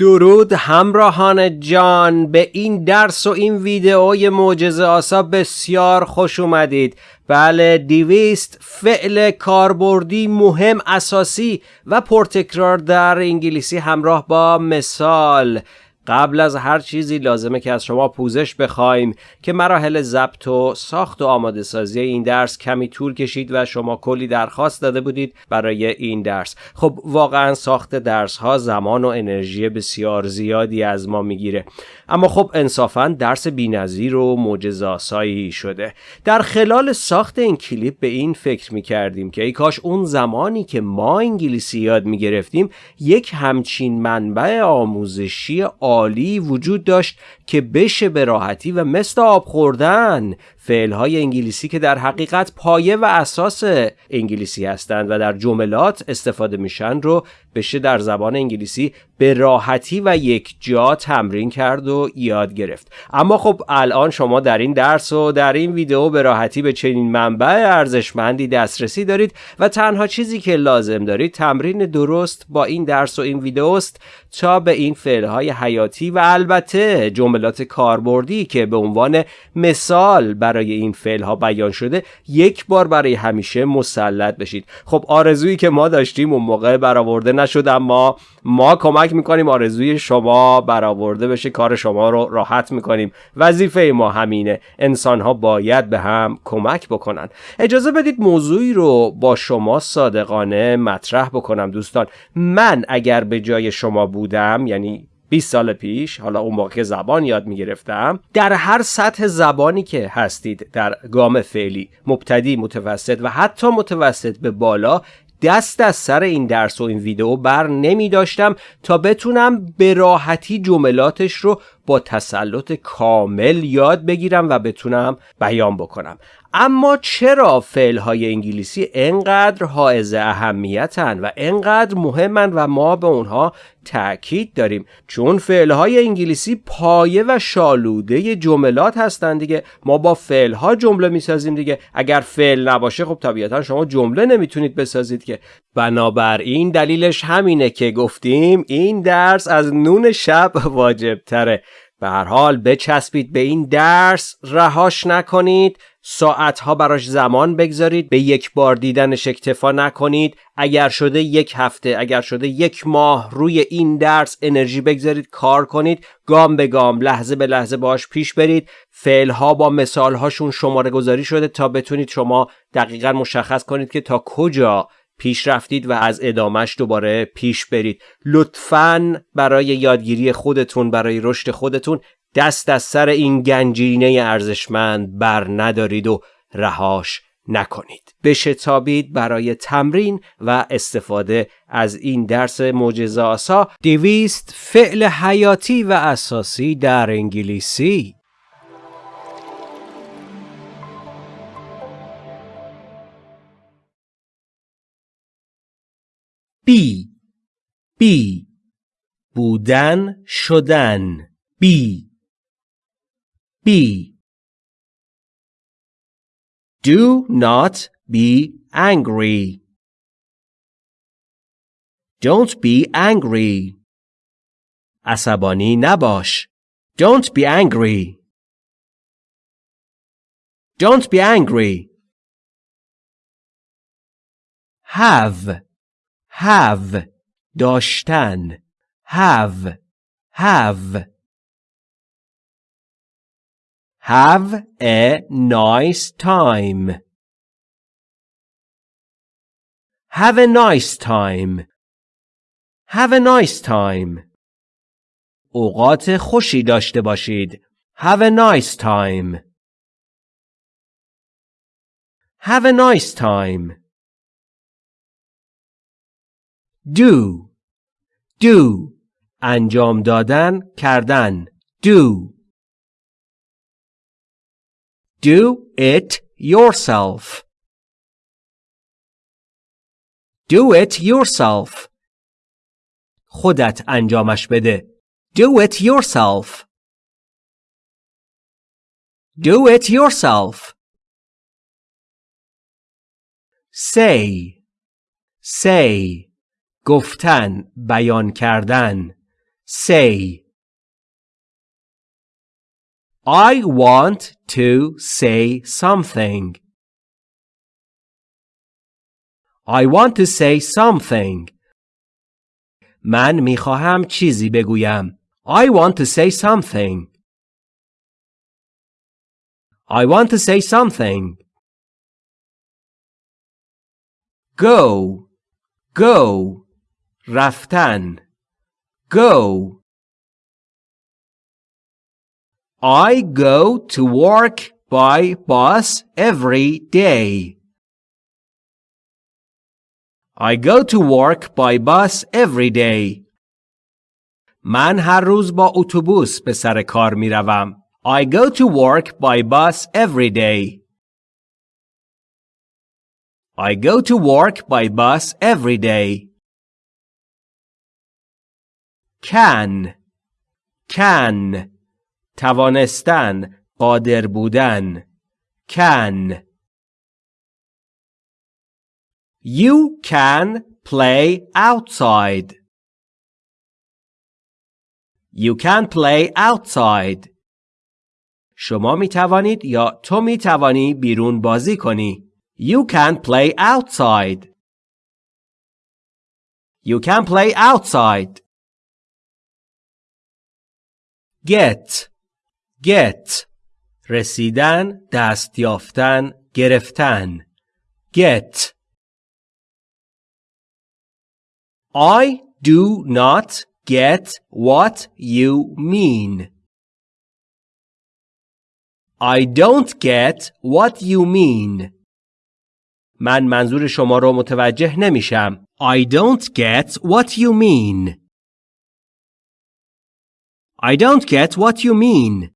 درود همراهان جان به این درس و این ویدئوی معجزه آسا بسیار خوش اومدید. بله دیویست فعل کاربردی مهم اساسی و پرتکرار در انگلیسی همراه با مثال. قبل از هر چیزی لازمه که از شما پوزش بخوایم که مراحل ضبط و ساخت و آماده سازی این درس کمی طول کشید و شما کلی درخواست داده بودید برای این درس. خب واقعا ساخت درس ها زمان و انرژی بسیار زیادی از ما می‌گیره. اما خب انصافا درس بینظیر و معجزاسایی شده. در خلال ساخت این کلیپ به این فکر می‌کردیم که ای کاش اون زمانی که ما انگلیسی یاد می‌گرفتیم یک همچین منبع آموزشی عالی وجود داشت که بشه به راحتی و مثل آب خوردن فعلهای انگلیسی که در حقیقت پایه و اساس انگلیسی هستند و در جملات استفاده میشن رو بشه در زبان انگلیسی به راحتی و یک جا تمرین کرد و یاد گرفت. اما خب الان شما در این درس و در این ویدیو به راحتی به چنین منبع ارزشمندی دسترسی دارید و تنها چیزی که لازم دارید تمرین درست با این درس و این ویدیو است تا به این فعلهای حیاتی و البته جملات کاربردی که به عنوان مثال برای این فعل ها بیان شده یک بار برای همیشه مسلط بشید. خب آرزویی که ما داشتیم اون موقع برآورده نشد اما ما کمک می‌کنیم آرزوی شما برآورده بشه کار شما رو راحت می‌کنیم. وظیفه ما همینه. انسان ها باید به هم کمک بکنن. اجازه بدید موضوعی رو با شما صادقانه مطرح بکنم دوستان. من اگر به جای شما بودم یعنی 20 سال پیش حالا اون موقع زبان یاد می‌گرفتم در هر سطح زبانی که هستید در گام فعلی مبتدی متوسط و حتی متوسط به بالا دست از سر این درس و این ویدیو بر نمی داشتم تا بتونم به راحتی جملاتش رو با تسلط کامل یاد بگیرم و بتونم بیان بکنم. اما چرا فعل های انگلیسی انقدر حائز اهمیتن و انقدر مهمن و ما به اونها تاکید داریم؟ چون فعل های انگلیسی پایه و شالوده جملات هستن دیگه. ما با فعل ها جمله می‌سازیم دیگه. اگر فعل نباشه خب طبیعتا شما جمله نمی‌تونید بسازید که. بنابراین دلیلش همینه که گفتیم این درس از نون شب واجب تره به هر حال بچسبید به این درس رهاش نکنید ساعتها براش زمان بگذارید به یک بار دیدنش اکتفا نکنید اگر شده یک هفته اگر شده یک ماه روی این درس انرژی بگذارید کار کنید گام به گام لحظه به لحظه باش پیش برید فعلها با مثالهاشون شماره گذاری شده تا بتونید شما دقیقا مشخص کنید که تا کجا پیش رفتید و از ادامش دوباره پیش برید. لطفا برای یادگیری خودتون برای رشد خودتون دست از سر این گنجینه ارزشمند بر ندارید و رهاش نکنید. بشتابید برای تمرین و استفاده از این درس معجزه آسا. دویست فعل حیاتی و اساسی در انگلیسی. بی بی بودن شدن بی be. Do not be angry. Don't be angry. عصبانی نباش. Don't be angry. Don't be angry. Have. Have. داشتن. Have. Have. Have a nice time. Have a nice time. Have a nice time. اوقات خوشی داشته باشید. Have a nice time. Have a nice time. Do. Do. انجام دادن کردن. Do. Do it yourself. Do it yourself. خودت انجامش بده. Do it yourself. Do it yourself. Say. Say. گفتن. بیان کردن. say I want to say something. I want to say something. من می‌خواهم چیزی بگویم. I want to say something. I want to say something. Go. Go. رفتن. Go. I go to work by bus every day. I go to work by bus every day. من هر روز با اتوبوس به سر کار می روم. I go to work by bus every day. I go to work by bus every day. Can can توانستن قادر بودن can You can play outside. You can play outside. شما می توانید یا تو می توانی بیرون بازی کنی. You can play outside. You can play outside. Get get رسیدن دست یافتن گرفتن get I do not get what you mean. I don't get what you mean. من منظور شما رو متوجه نمیشم. I don't get what you mean. I don't get what you mean.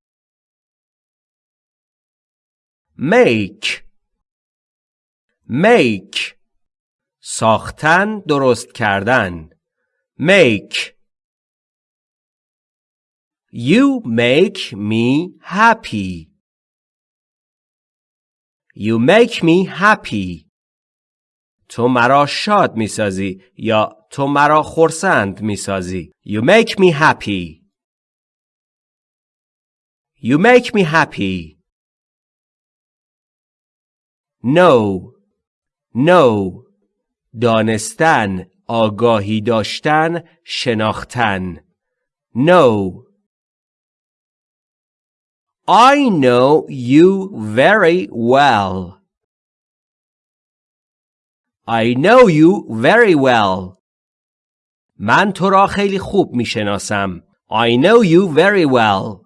make make ساختن درست کردن make You make me happy. You make me happy. تو مرا شاد می سازی یا تو مرا خرسند می سازی. You make me happy. You make me happy. Know. Know. دانستن آگاهی داشتن شناختن Know I know you very well I know you very well من تو را خیلی خوب می شناسم I know you very well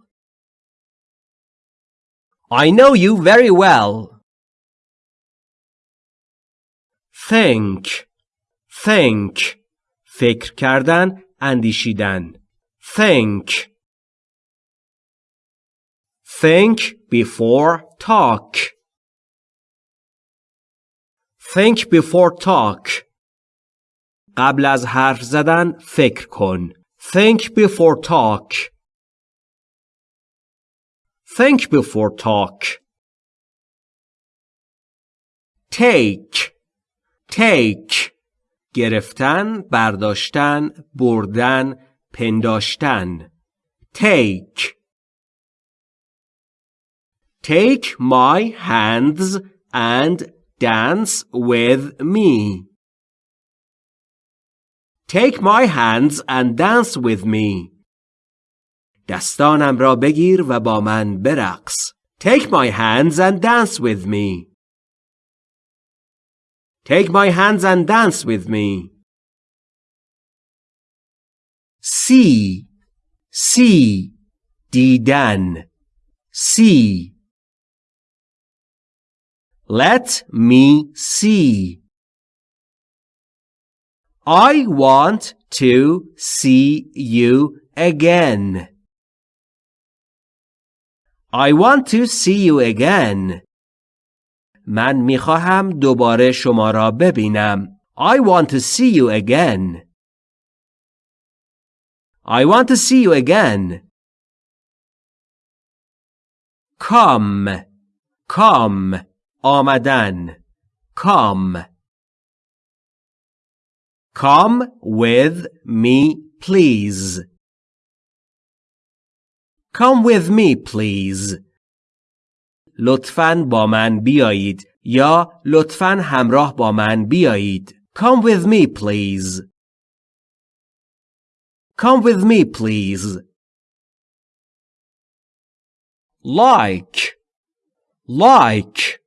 I know you very well. think think فکر کردن اندیشیدن think think before talk think before talk قبل از حرف زدن فکر کن think before talk think before talk take take گرفتن برداشتن بردن پنداشتن take take my hands and dance with me take my hands and dance with me دستانم را بگیر و با من برقص take my hands and dance with me Take my hands and dance with me. See, see, دیدن. See. Let me see. I want to see you again. I want to see you again. من میخواهم دوباره شما را ببینم. I want to see you again. I want to see you again. Come. Come. آمدن. Come. Come with me, please. Come with me please. لطفاً با من بیایید یا لطفاً همراه با من بیایید. Come with me please. Come with me please. Like like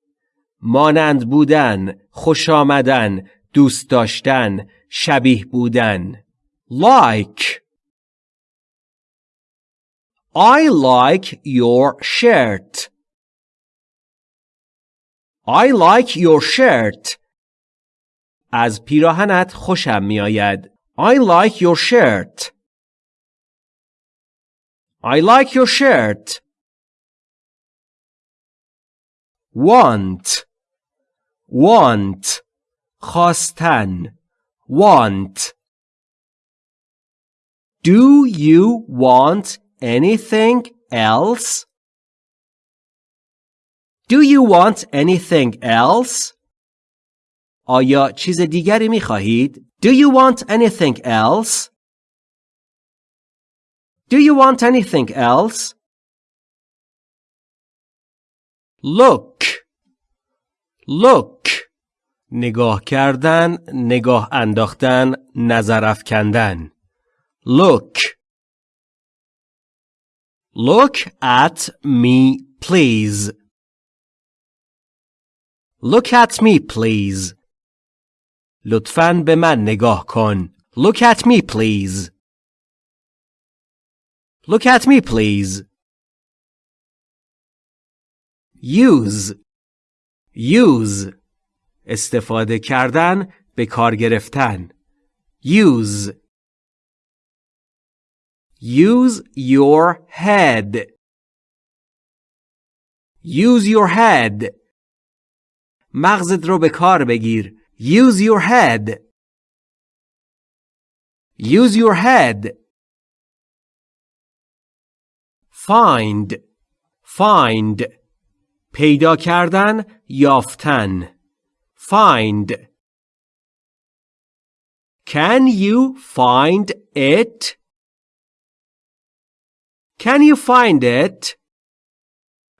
مانند بودن خوش آمدن دوست داشتن شبیه بودن like I like your shirt I like your shirt از پیراهنت خوشم میآید I like your shirt I like your shirt want want خواستن want Do you want anything else? Do you want anything else? آیا چیز دیگری می خواهید؟ Do you want anything else? Do you want anything else? Look Look نگاه کردن، نگاه انداختن، نظر افکندن. Look Look at me please. Look at me please. لطفاً به من نگاه کن. Look at me please. Look at me please. Use Use استفاده کردن به کار گرفتن use use your head use your head مغزت رو به کار بگیر use your head use your head find find پیدا کردن یافتن Find. Can you find it? Can you find it?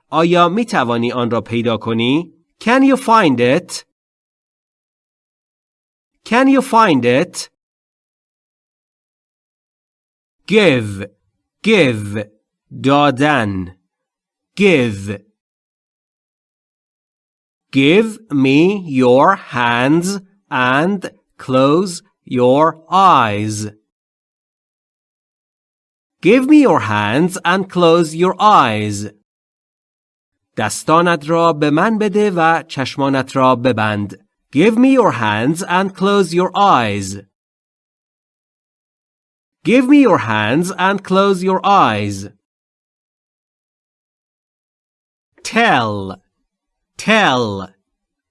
آیا می توانی آن را پیدا کنی؟ Can you find it? Can you find it? Give, give, دادن. Give. Give me your hands and close your eyes. Give me your hands and close your eyes. دستانت را به من بده و چشمانت را ببند. Give me your hands and close your eyes. Give me your hands and close your eyes. Tell tell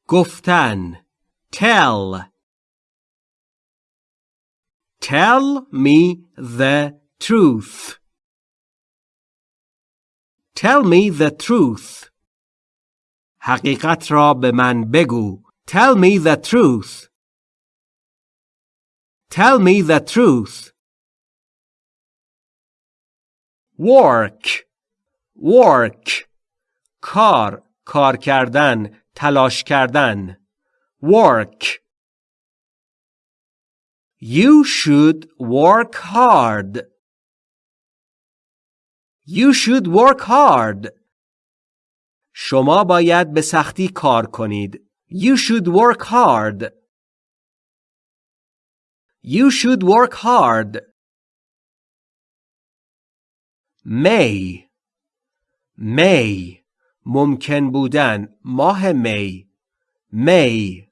گفتن tell tell me the truth tell me the truth حقیقت را به من بگو tell me the truth tell me the truth work work کار کار کردن تلاش کردن work You should work hard. You should work hard. شما باید به سختی کار کنید. You should work hard. You should work hard. May. May. ممکن بودن ماه می می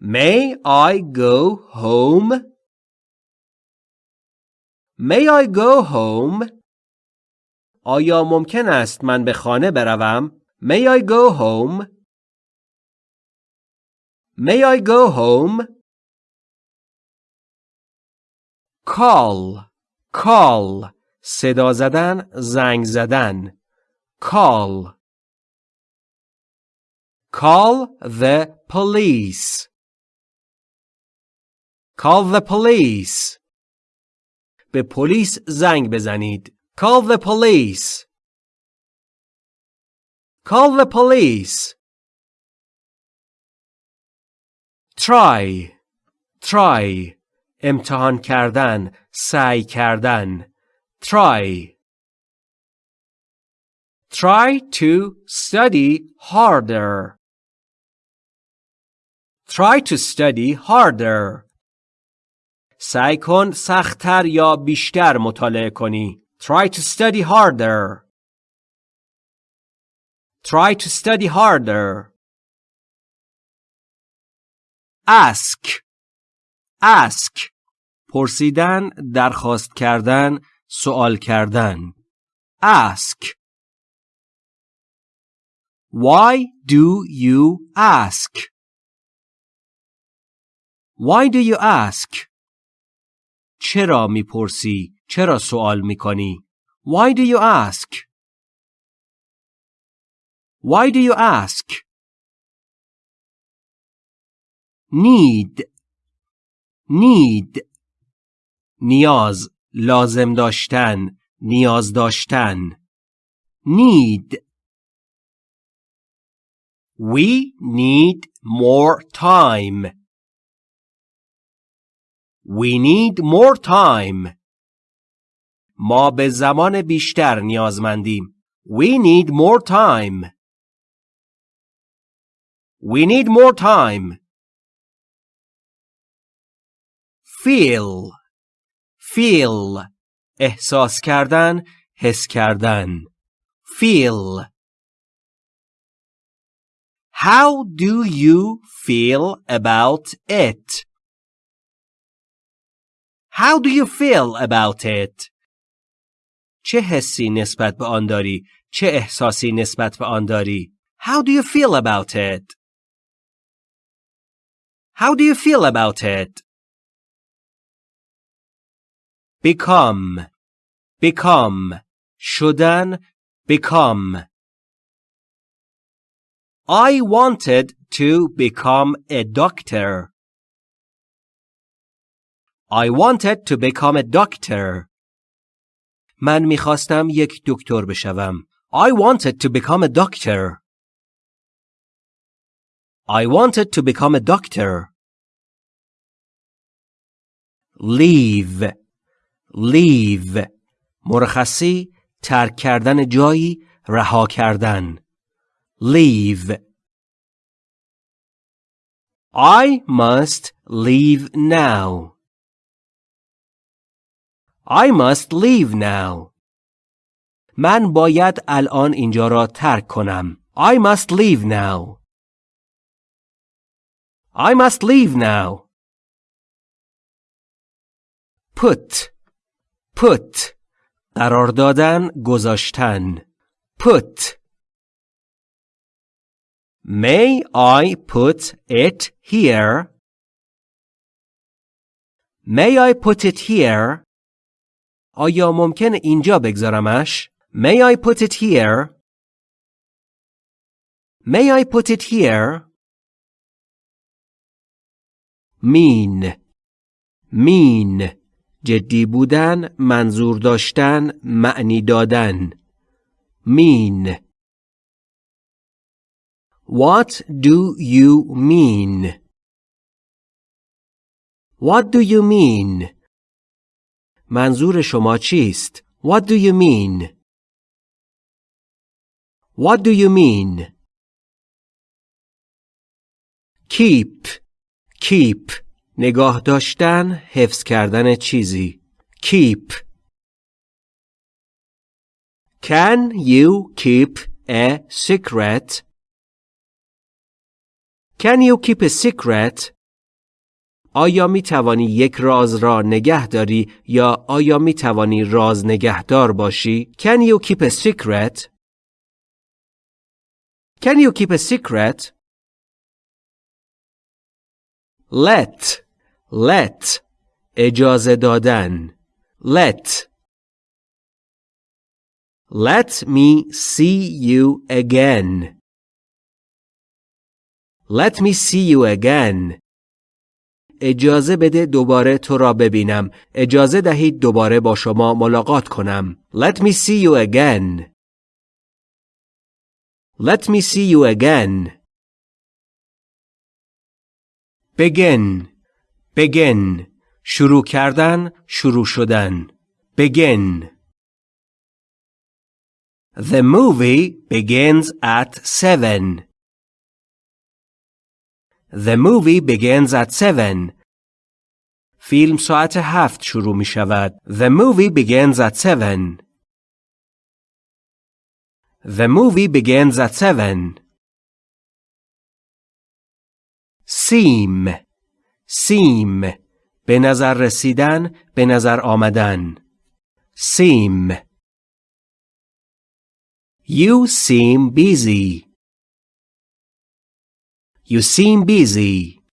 May I go home? May I go home? آیا ممکن است من به خانه بروم؟ May I go home? May I go home? Call call صدا زدن زنگ زدن Call. Call the police. Call the police. به پلیس زنگ بزنید. Call the police. Call the police. Try. Try. امتحان کردن. سعی کردن. Try. Try to study harder. Try to study harder. سعی کن سختتر یا بیشتر مطالعه کنی. Try to study harder. Try to study harder. Ask. Ask. پرسیدن، درخواست کردن، سوال کردن. Ask. Why do you ask? Why do you ask? چرا می‌پرسی؟ چرا سوال می‌کنی؟ Why do you ask? Why do you ask? Need Need نیاز لازم داشتن نیاز داشتن Need We need more time. We need more time. ما به زمان بیشتر نیازمندیم. We need more time. We need more time. Feel. Feel. احساس کردن، حس کردن. Feel. How do you feel about it? How do you feel about it? چه حسی نسبت به آن داری؟ چه احساسی نسبت به آن داری؟ How do you feel about it? How do you feel about it? Become Become شدن Become I wanted to become a doctor. I wanted to become a doctor. من میخواستم یک دکتر بشوم. I wanted to become a doctor. I wanted to become a doctor. Leave. Leave. مرخصی ترک کردن جایی رها کردن. leave. I must leave now. I must leave now. من باید الان اینجا را ترک کنم. I must leave now. I must leave now. Put Put قرار دادن گذاشتن Put May I put it here? May I put it here? آیا ممکن اینجا بگذارمش؟ May I put it here? May I put it here? mean mean جدی بودن منظور داشتن معنی دادن mean What do you mean? What do you mean? منظور شما چیست؟ What do you mean? What do you mean? Keep Keep نگاه داشتن حفظ کردن چیزی Keep Can you keep a secret? Can you keep a secret? آیا می توانی یک راز را نگه داری یا آیا می توانی راز نگهدار باشی؟ Can you keep a secret? Can you keep a secret? Let Let اجازه دادن Let Let me see you again. Let me see you again. اجازه بده دوباره تو را ببینم. اجازه دهید دوباره با شما ملاقات کنم. Let me see you again. Let me see you again. Begin. Begin. شروع کردن شروع شدن. Begin. The movie begins at 7 The movie begins at 7 فیلم ساعت هفت شروع می شود. The movie begins at 7 The movie begins at 7 seem seem به نظر رسیدن به نظر آمدن seem You seem busy You seem busy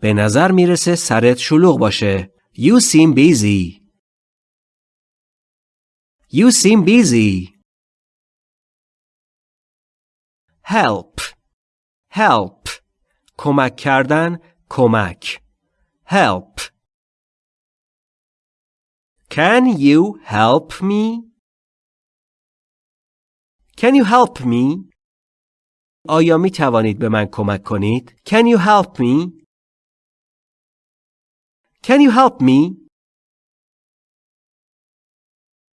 به نظر می‌رسه سرت شلوغ باشه You seem busy You seem busy Help Help کمک کردن کمک help Can you help me? Can you help me? آیا می توانید به من کمک کنید؟ Can you help me? Can you help me?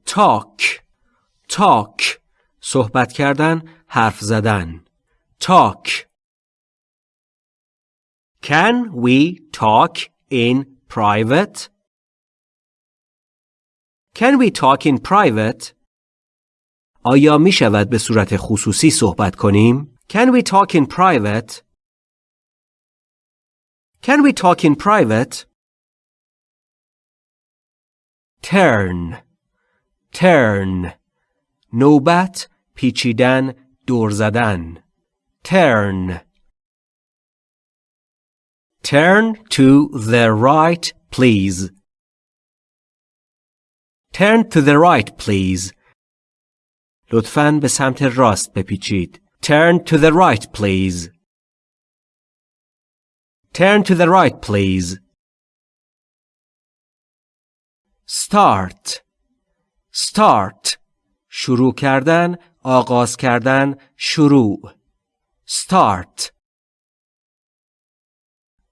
Talk Talk صحبت کردن حرف زدن Talk Can we talk in private? Can we talk in private? آیا می شود به صورت خصوصی صحبت کنیم؟ Can we talk in private? Can we talk in private? Turn Turn نوبت پیچیدن دور زدن Turn Turn to the right, please. Turn to the right, please. لطفاً به سمت راست بپیچید. Turn to the right, please. Turn to the right, please. Start. Start. شروع کردن، آغاز کردن، شروع. Start.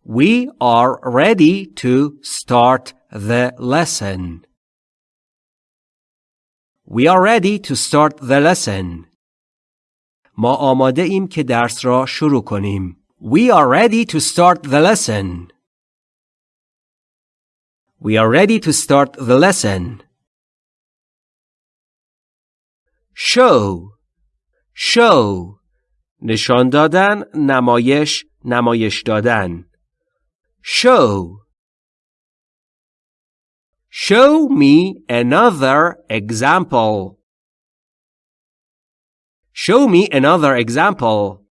We are ready to start the lesson. We are ready to start the lesson. ما آماده ایم که درس را شروع کنیم. We are ready to start the lesson. We are ready to start the lesson. Show Show نشان دادن نمایش نمایش دادن Show. Show me another example. Show me another example.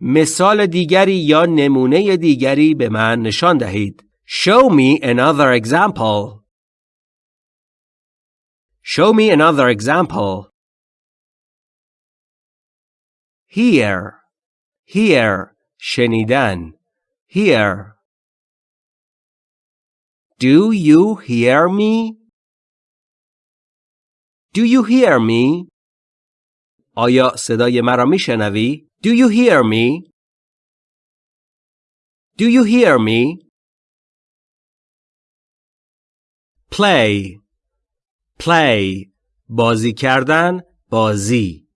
مثال دیگری یا نمونه دیگری به من نشان دهید. Show me another example. Show me another example. Hear. Hear. شنیدن. Hear. Do you hear me? Do you hear me? آیا صدای مرا میشنوی؟ Do you hear me? Do you hear me? Play Play بازی کردن بازی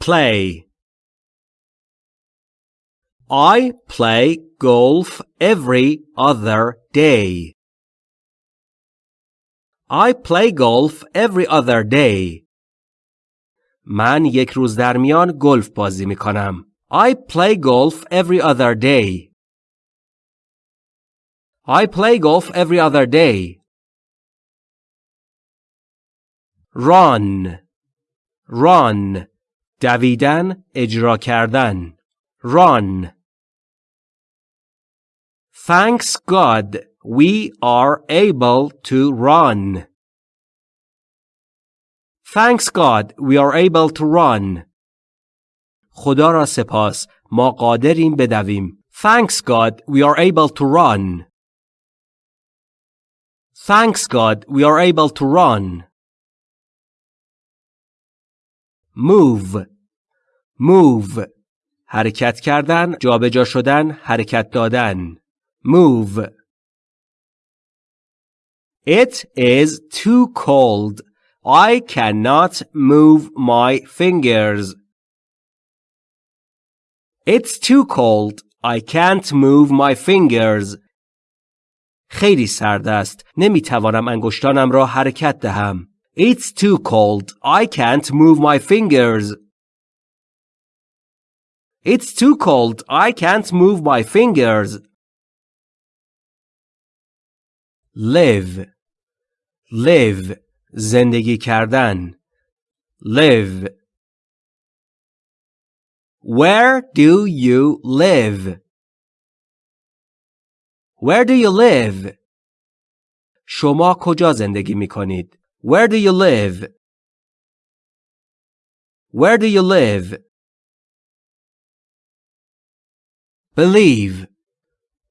Play I play golf every other day. I play golf every other day. من یک روز در میان گلف بازی می کنم. I play golf every other day. I play golf every other day. Run Run دویدن اجرا کردن Run Thanks God we are able to run. Thanks God we are able to run. خدا را سپاس ما قادریم بدویم. Thanks God we are able to run. Thanks God we are able to run. Move Move حرکت کردن جابجا شدن حرکت دادن Move It is too cold. I cannot move my fingers. It's too cold. I can't move my fingers. خیلی سرد است. نمی توانم انگشتانم را حرکت دهم. It's too cold. I can't move my fingers. It's too cold. I can't move my fingers. live live زندگی کردن live Where do you live? Where do you live? شما کجا زندگی می کنید؟ Where do you live? Where do you live? Believe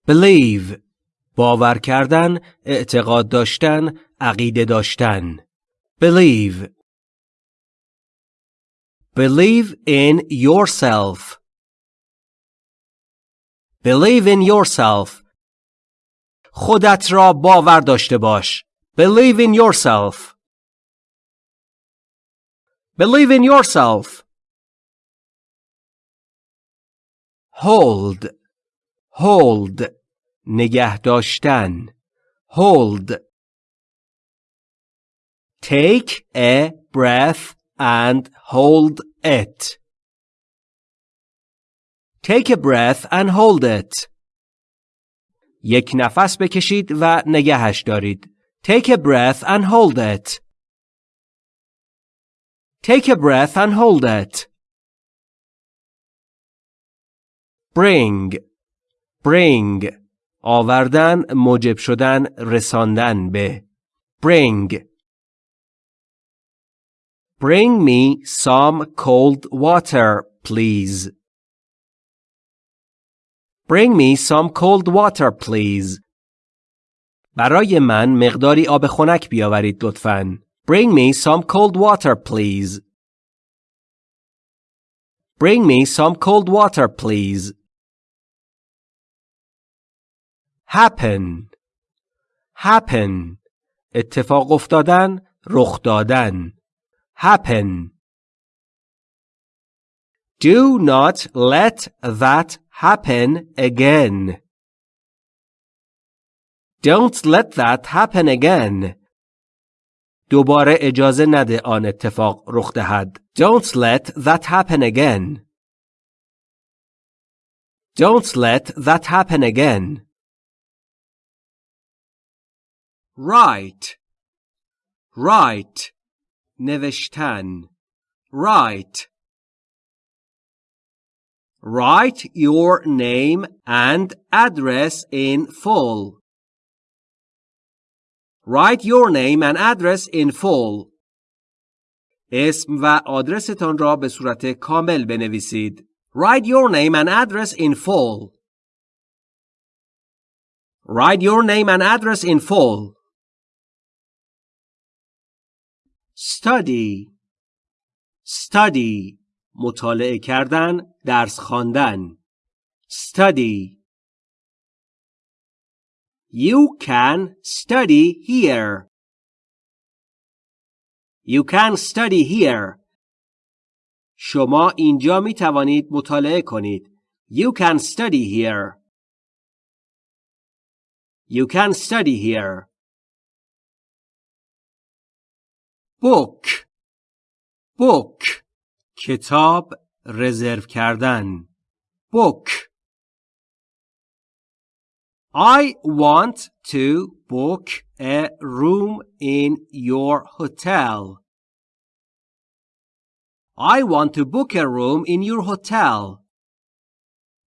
Believe باور کردن، اعتقاد داشتن، عقیده داشتن. Believe Believe in yourself. Believe in yourself. خودت را باور داشته باش. Believe in yourself. Believe in yourself. Hold. Hold. نگه داشتن hold Take a breath and hold it take a breath and hold it یک نفس بکشید و نگهش دارید take a breath and hold it take a breath and hold it bring bring آوردن موجب شدن رساندن به bring Bring me some cold water, please. Bring me some cold water, please. برای من مقداری آب خنک بیاورید لطفاً. Bring me some cold water, please. Bring me some cold water, please. happen happen اتفاق افتادن رخ دادن happen. Do not let that happen again. Don't let that happen again. دوباره اجازه نده آن اتفاق رخ دهد. Don't let that happen again. Don't let that happen again. Write. Write. نوشتن Write Write your name and address in full. Write your name and address in full. اسم و آدرستان را به صورت کامل بنویسید. Write your name and address in full. Write your name and address in full. Study study مطالعه کردن درس خواندن study You can study here. You can study here. شما اینجا می توانید مطالعه کنید. You can study here. You can study here. Book book کتاب رزرو کردن book I want to book a room in your hotel. I want to book a room in your hotel.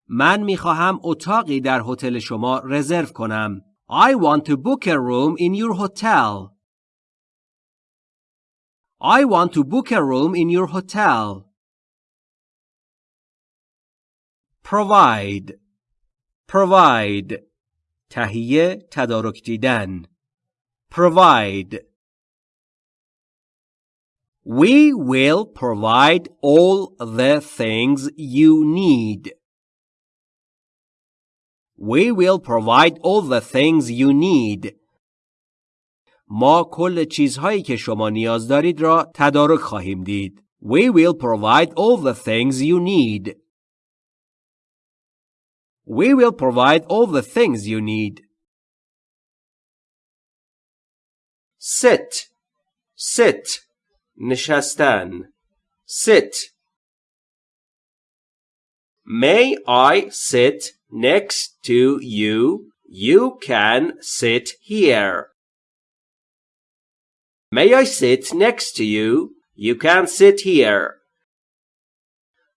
من می خواهم اتاقی در هتل شما رزرو کنم. I want to book a room in your hotel. I want to book a room in your hotel. Provide provide تهیه تدارک دیدن provide We will provide all the things you need. We will provide all the things you need. ما کل چیزهایی که شما نیاز دارید را تدارک خواهیم دید. We will provide all the things you need. We will provide all the things you need. Sit. Sit. نشستن. Sit. May I sit next to you? You can sit here. May I sit next to you? You can sit here.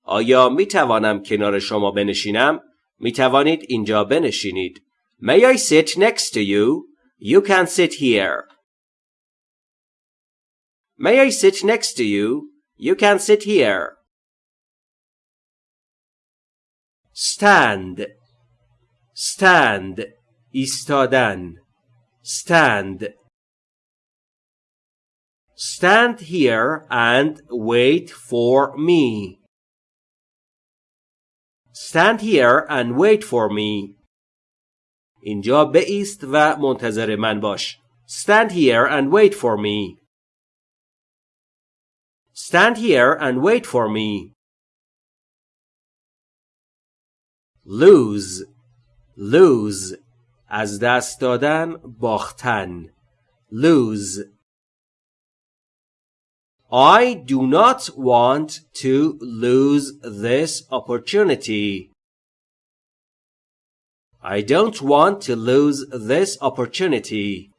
آیا می توانم کنار شما بنشینم؟ می توانید اینجا بنشینید. May I sit next to you? You can sit here. May I sit next to you? You can sit here. Stand. Stand. ایستادن. Stand. Stand here and wait for me. Stand here and wait for me. اینجا بایست و منتظر من باش. Stand here and wait for me. Stand here and wait for me. Lose. Lose. از دست دادن باختن. Lose. I do not want to lose this opportunity. I don't want to lose this opportunity.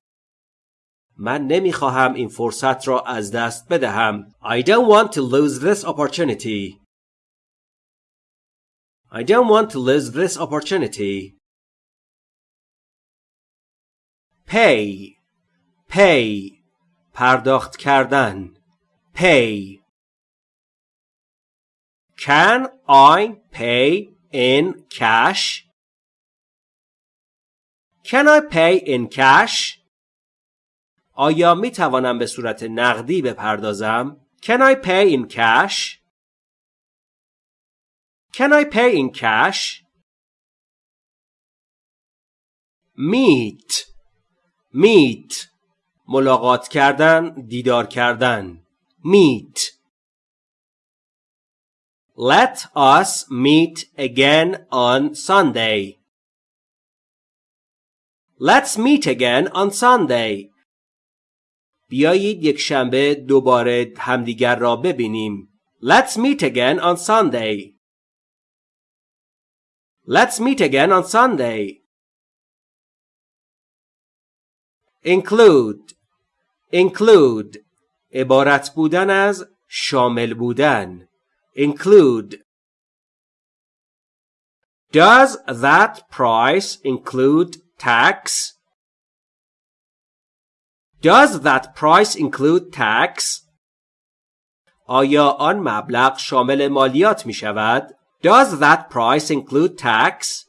من نمیخواهم این فرصت را از دست بدهم. I don't want to lose this opportunity. I don't want to lose this opportunity. Pay. Pay. پرداخت کردن. Pay. Can I pay in cash? Can I pay in cash? آیا می توانم به صورت نقدی بپردازم؟ Can I pay in cash? Can I pay in cash? Meet Meet ملاقات کردن، دیدار کردن. Meet Let us meet again on Sunday. Let's meet again on Sunday. بیایید یک شنبه دوباره همدیگر را ببینیم. Let's meet again on Sunday. Let's meet again on Sunday. Include Include عبارت بودن از شامل بودن. Include Does that price include tax? Does that price include tax? آیا آن مبلغ شامل مالیات می شود؟ Does that price include tax?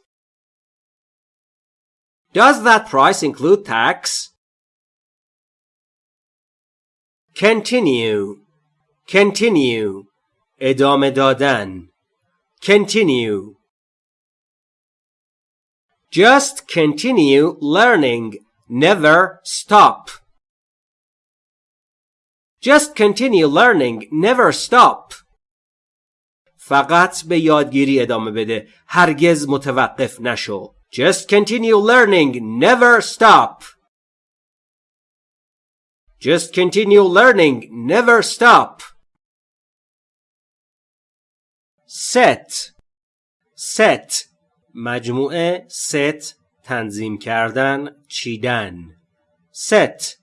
Does that price include tax? Continue Continue ادامه دادن Continue Just continue learning. Never stop. Just continue learning. Never stop. فقط به یادگیری ادامه بده. هرگز متوقف نشو. Just continue learning. Never stop. Just continue learning. Never stop. Set. Set. مجموعه set تنظیم کردن چیدن. Set.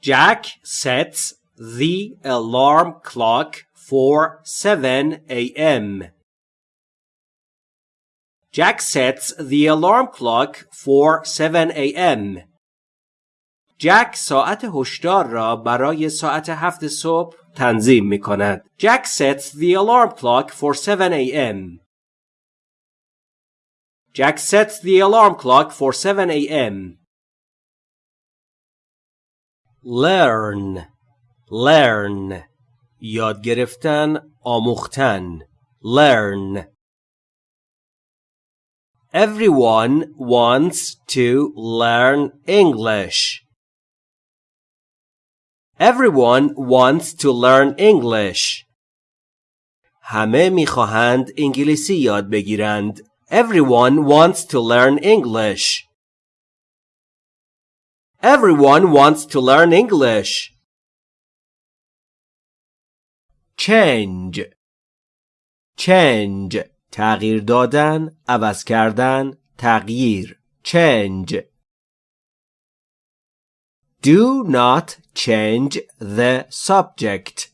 Jack sets the alarm clock for 7 a.m. Jack sets the alarm clock for 7 a.m. جک ساعت هشدار را برای ساعت هفت صبح تنظیم می کند. Jack sets the alarm clock for 7 a.m. Jack sets the alarm clock for 7 a.m. learn learn یاد گرفتن آموختن learn Everyone wants to learn English. Everyone wants to learn English. همه میخواهند انگلیسی یاد بگیرند. Everyone wants to learn English. Everyone wants to learn English. Change. Change. تغییر دادن، عوض کردن، تغییر. Change. Do not change the subject.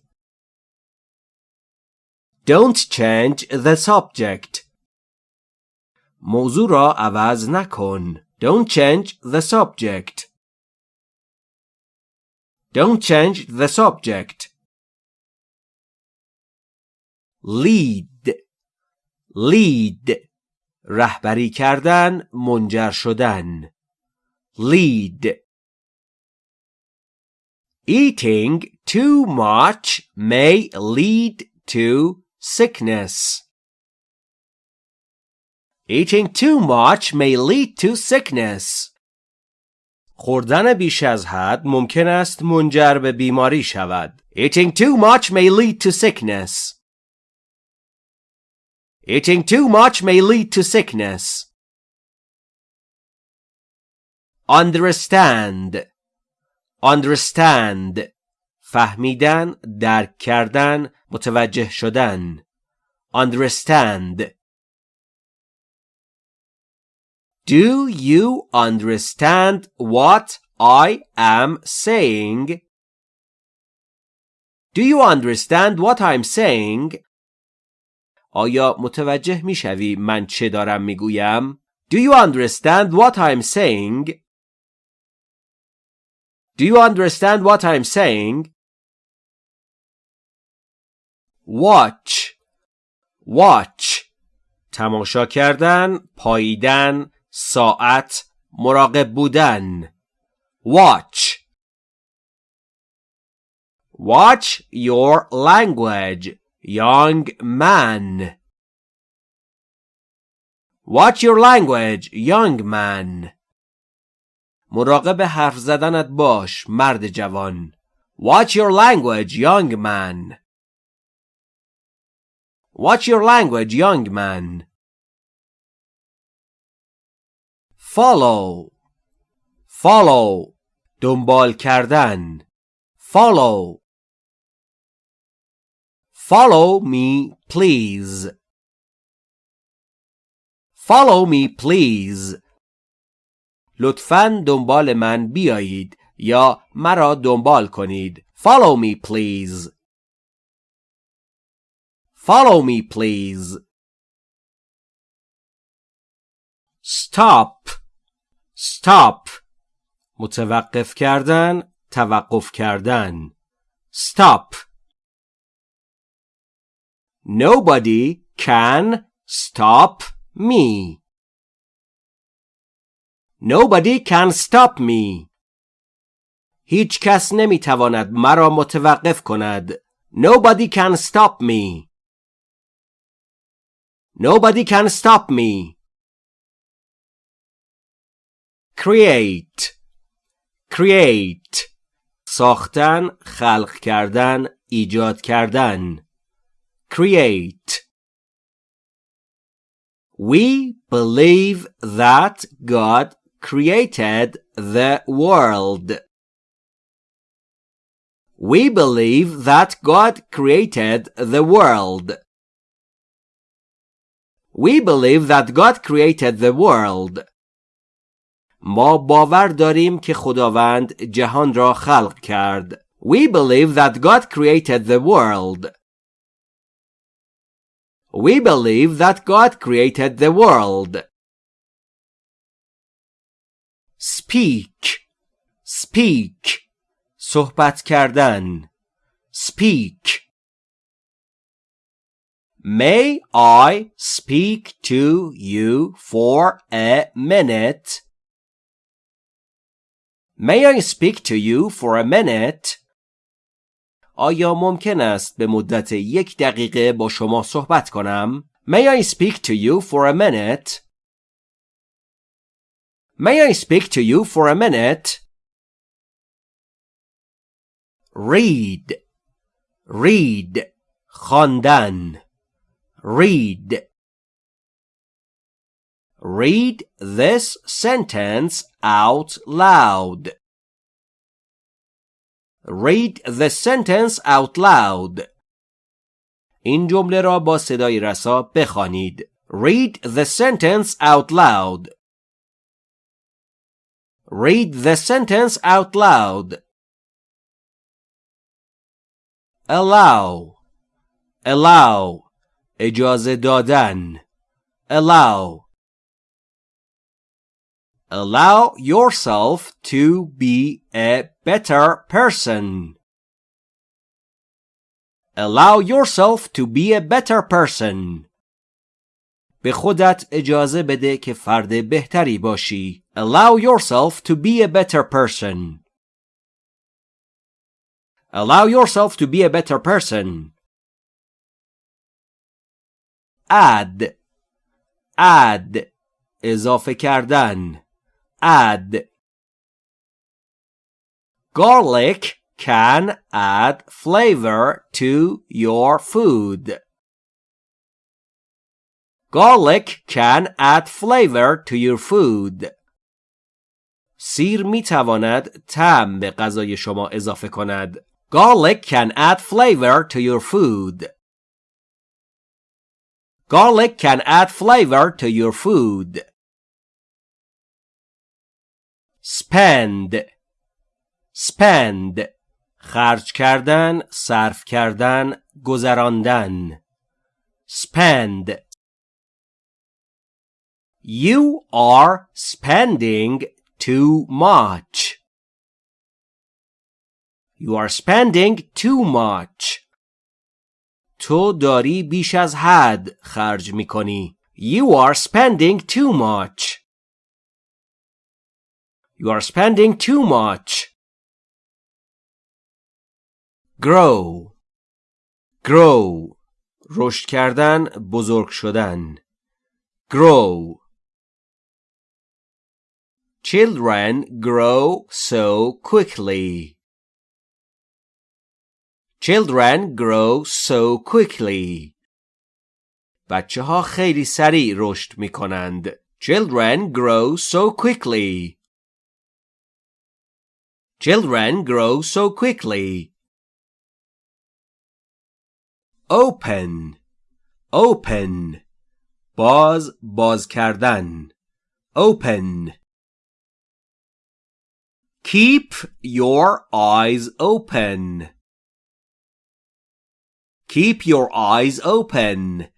Don't change the subject. موضوع را عوض نکن. Don't change the subject. Don't change the subject. lead lead رهبری کردن منجر شدن lead Eating too much may lead to sickness. Eating too much may lead to sickness. خوردن بیش از حد ممکن است منجر به بیماری شود. Eating too much may lead to sickness. Eating too much may lead to sickness. Understand Understand فهمیدن، درک کردن، متوجه شدن. Understand Do you understand what I am saying? Do you understand what I'm saying? آیا متوجه می‌شوی من چه دارم می‌گویم؟ Do you understand what I'm saying? Do you understand what I'm saying? Watch Watch تماشا کردن، پاییدن، ساعت، مراقب بودن. Watch Watch your language. young man. Watch your language, young man. مراقب حرف زدنت باش مرد جوان. Watch your language, young man. Watch your language, young man. Follow. Follow. دنبال کردن. Follow. Follow me, please. Follow me, please. لطفاً دنبال من بیایید یا مرا دنبال کنید. Follow me, please. Follow me, please. Stop. Stop. متوقف کردن، توقف کردن. Stop. Nobody can stop me. Nobody can stop me. هیچ کس نمی تواند مرا متوقف کند. Nobody can stop me. Nobody can stop me. Create Create ساختن، خلق کردن، ایجاد کردن create. We believe that God created the world. We believe that God created the world. We believe that God created the world. ما باور داریم که خداوند جهان را خلق کرد. We believe that God created the world. We believe that God created the world. Speak Speak صحبت کردن Speak May I speak to you for a minute? May I speak to you for a minute? آیا ممکن است به مدت یک دقیقه با شما صحبت کنم؟ May I speak to you for a minute? May I speak to you for a minute? Read Read خواندن read Read this sentence out loud. Read the sentence out loud. این جمله را با صدای رسا بخوانید. Read the sentence out loud. Read the sentence out loud. Allow. Allow. اجازه دادن. Allow. Allow yourself to be a better person. Allow yourself to be a better person. به خودت اجازه بده که فرد بهتری باشی. Allow yourself to be a better person. Allow yourself to be a better person. add add اضافه کردن add garlic can add flavor to your food garlic can add flavor to your food سیر می تواند طعم به غذای شما اضافه کند garlic can add flavor to your food Garlic can add flavor to your food. Spend Spend خرج کردن، صرف کردن، گذراندن. Spend You are spending too much. You are spending too much. تو داری بیش از حد خرج می کنی. You are spending too much. You are spending too much. Grow Grow رشد کردن بزرگ شدن Grow Children grow so quickly. Children grow so quickly. بچه ها خیلی سریع رشد می کنند. Children grow so quickly. Children grow so quickly. Open Open باز باز کردن Open Keep your eyes open. Keep your eyes open.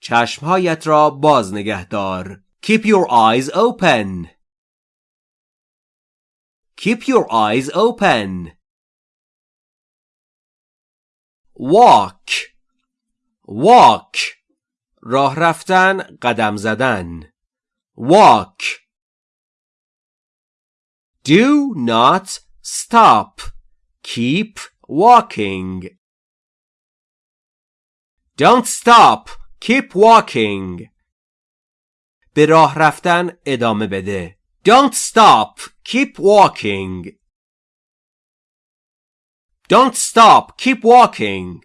چشمهایت را باز نگه دار. Keep your eyes open. Keep your eyes open. Walk. Walk. راه رفتن قدم زدن. Walk. Do not stop. Keep walking. Don't stop. Keep walking. به راه رفتن ادامه بده. Don't stop. Keep walking. Don't stop. Keep walking.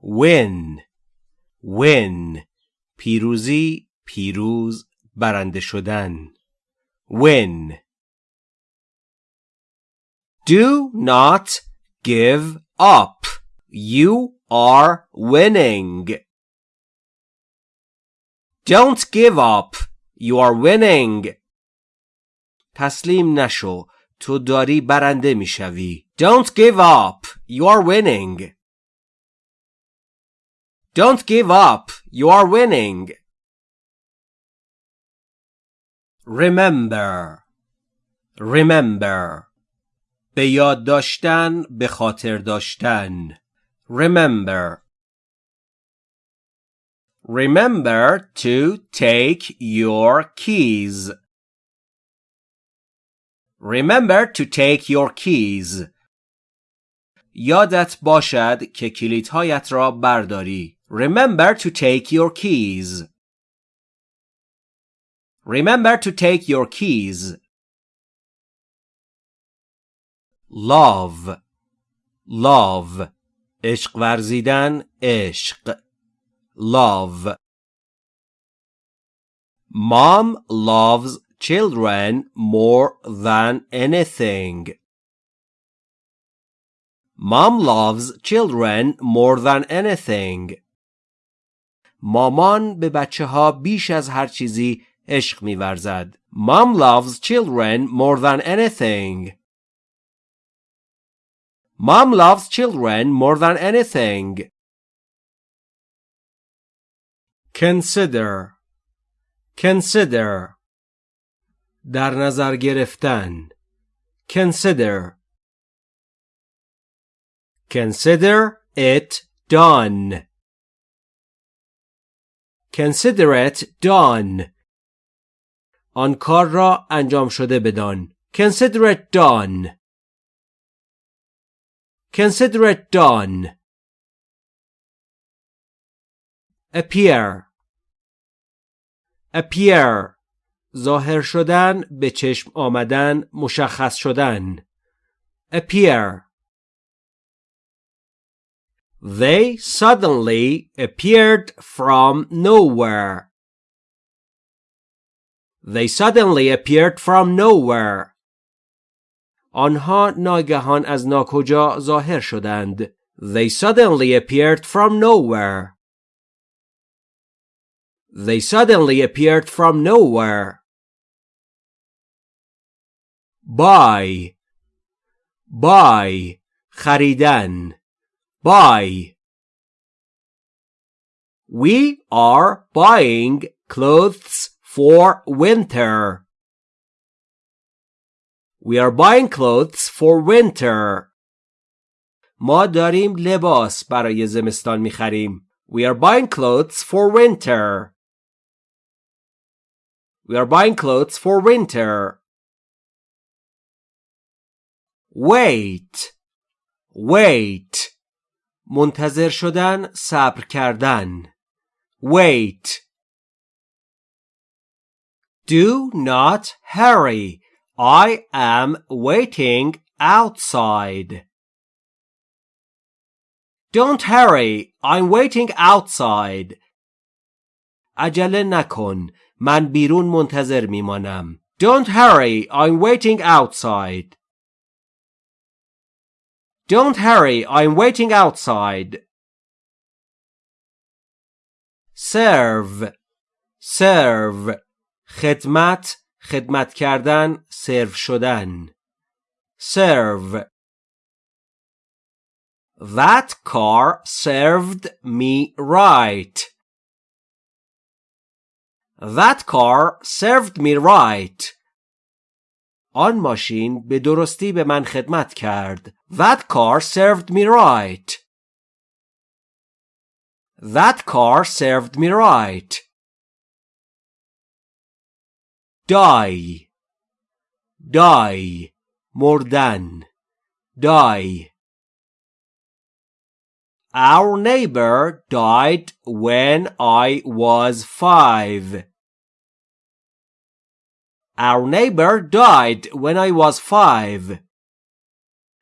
Win. Win. پیروزی، پیروز، برنده شدن. Win. Do not give up. You are winning. Don't give up. You are winning. تسلیم نشو. تو داری برنده میشوی. Don't give up. You are winning. Don't give up. You are winning. Remember. Remember. به یاد داشتن به خاطر داشتن Remember Remember to take your keys. Remember to take your keys. یادت باشد که کلیدهایت را برداری. Remember to take your keys. Remember to take your keys. Love Love عشق ورزیدن عشق love Mom loves children more than anything. Mom loves children more than anything. مامان به بچه ها بیش از هر چیزی عشق میورزد. Mom loves children more than anything. Mom loves children more than anything. Consider Consider در نظر گرفتن Consider Consider it done. Consider it done. آن کار را انجام شده بدان. Consider it done. Consider it done. Appear. Appear. ظاهر شدن به چشم آمدن مشخص شدن appear They suddenly appeared from nowhere. They suddenly appeared from nowhere. آنها ناگهان از ناکجا ظاهر شدند. They suddenly appeared from nowhere. They suddenly appeared from nowhere. Buy. Buy. خریدن. Buy. We are buying clothes for winter. We are buying clothes for winter. ما داریم لباس برای زمستان میخریم. We are buying clothes for winter. We are buying clothes for winter. Wait. Wait. منتظر شدن صبر کردن. Wait. Do not hurry. I am waiting outside. Don't hurry. I'm waiting outside. عجله نکن. من بیرون منتظر میمانم. Don't hurry. I'm waiting outside. Don't hurry. I'm waiting outside. Serve. Serve. خدمت خدمت کردن سرو شدن serve That car served me right. That car served me right. آن ماشین به درستی به من خدمت کرد. That car served me right. That car served me right. die die مردن die Our neighbor died when I was five. Our neighbor died when I was five.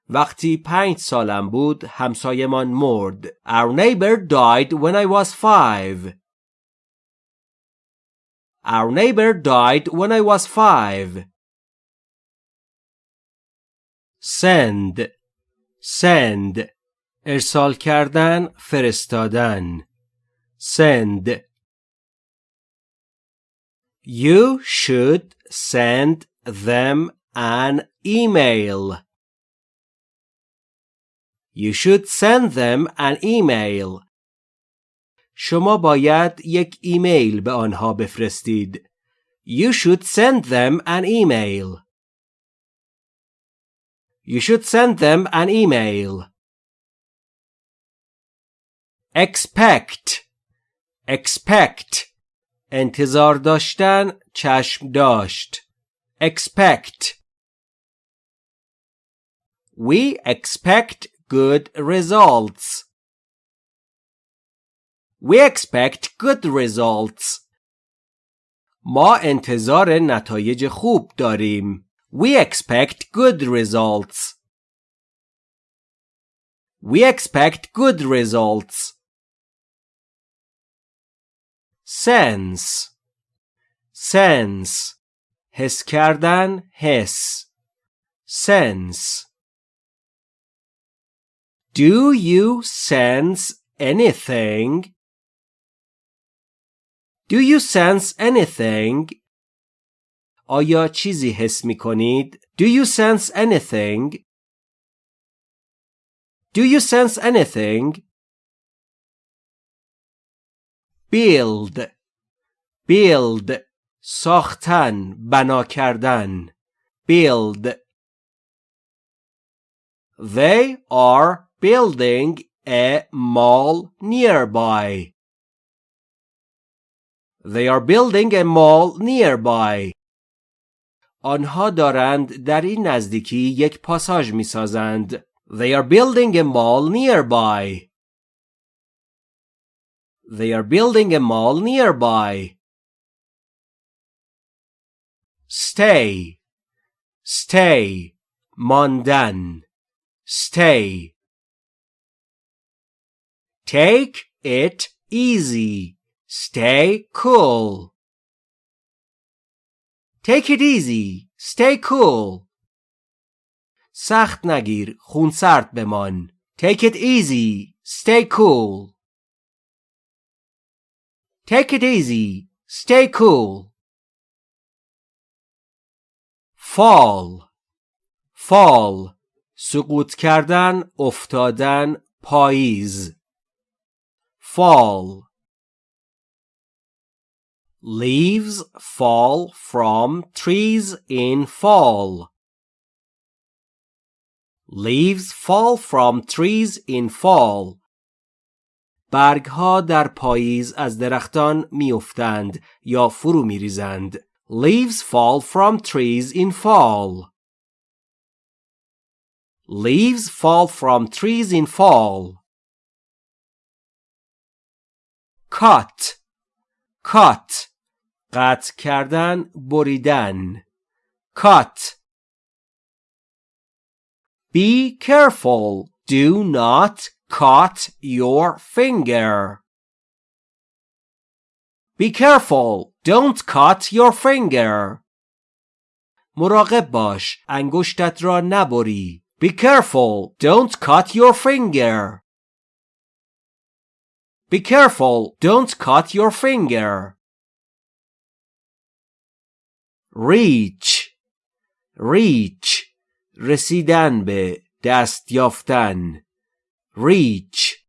وقتی پنج سالم بود همسایمان مرد. Our neighbor died when I was five. Our neighbor died when I was five. Send Send ارسال کردن فرستادن Send You should send them an email. You should send them an email. شما باید یک ایمیل به آنها بفرستید. You should send them an email. You should send them an email. expect expect انتظار داشتن چشم داشت expect We expect good results. We expect good results. ما انتظار نتایج خوب داریم. We expect good results. We expect good results. sense sense حس کردن حس sense Do you sense anything? Do you sense anything? آیا چیزی حس می کنید؟ Do you sense anything? Do you sense anything? build build ساختن بنا کردن build They are building a mall nearby. They are building a mall nearby. آنها دارند در این نزدیکی یک پاساژ می سازند. They are building a mall nearby. They are building a mall nearby. Stay. Stay. ماندن. Stay. Take it easy. Stay cool. Take it easy. Stay cool. سخت نگیر. خونسرد بمان. Take it easy. Stay cool. Take it easy. Stay cool. Fall. Fall. سقوط کردن، افتادن، پاییز. fall Leaves fall from trees in fall. Leaves fall from trees in fall. برگها در پاییز از درختان میافتند یا فرو میریزند. Leaves fall from trees in fall. Leaves fall from trees in fall. cut cut قطع کردن بریدن cut Be careful do not cut your finger Be careful don't cut your finger مراقب باش انگشتت را نبری Be careful don't cut your finger Be careful, don't cut your finger. reach reach رسیدن به دست یافتن reach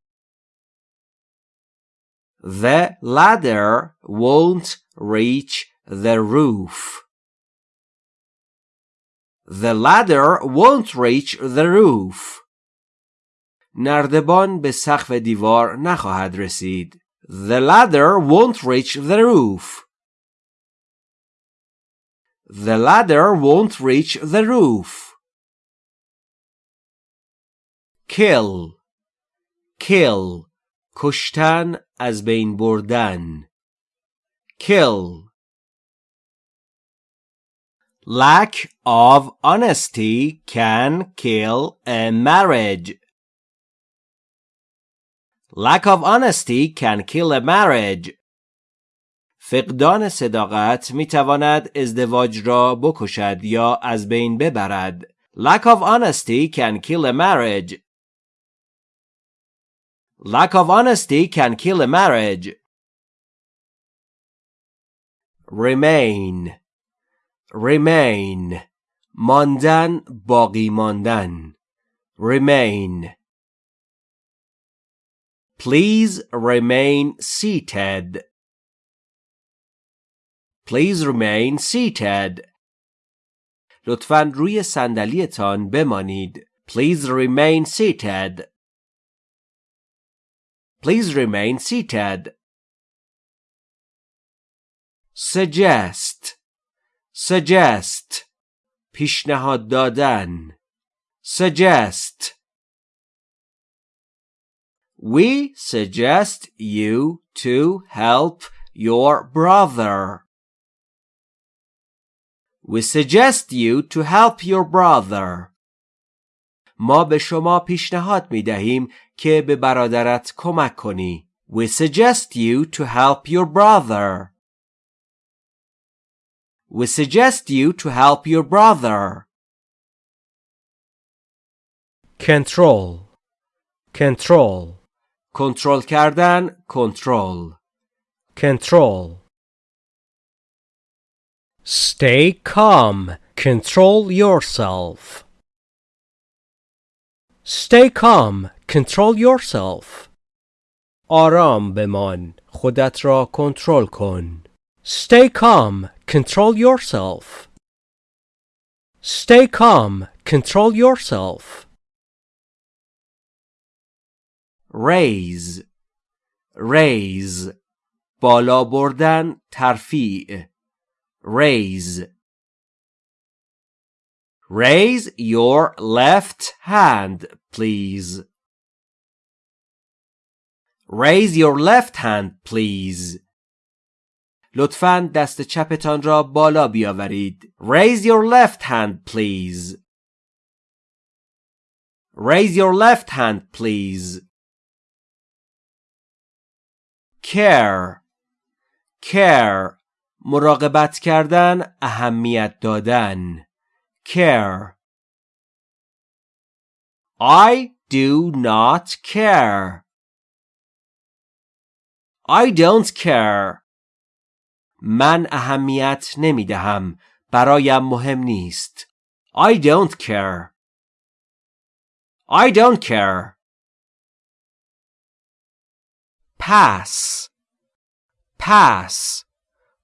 The ladder won't reach the roof. The ladder won't reach the roof. نردبان به سقف دیوار نخواهد رسید. The ladder won't reach the roof. The ladder won't reach the roof. Kill Kill کشتن از بین بردن Kill Lack of honesty can kill a marriage. Lack of honesty can kill a marriage. فقدان صداقت می تواند ازدواج را بکشد یا از بین ببرد. Lack of honesty can kill a marriage. Lack of honesty can kill a marriage. Remain Remain ماندن باقی ماندن Remain Please remain seated. Please remain seated. لطفاً روی صندلیتان بمانید. Please remain seated. Please remain seated. suggest suggest پیشنهاد دادن suggest We suggest you to help your brother. We suggest you to help your brother. ما به شما پیشنهاد می دهیم که به برادرت کمک کنی. We suggest you to help your brother. We suggest you to help your brother. control control کنترل کردن کنترل control stay calm control yourself stay calm control yourself آرام بمان خودت را کنترل کن stay calm control yourself stay calm control yourself raise raise بالا بردن ترفیع raise raise your left hand please raise your left hand please لطفاً دست چپتان را بالا بیاورید. Raise your left hand please. Raise your left hand please. Care care مراقبت کردن اهمیت دادن care I do not care I don't care من اهمیت نمی دهم برایم مهم نیست I don't care I don't care pass pass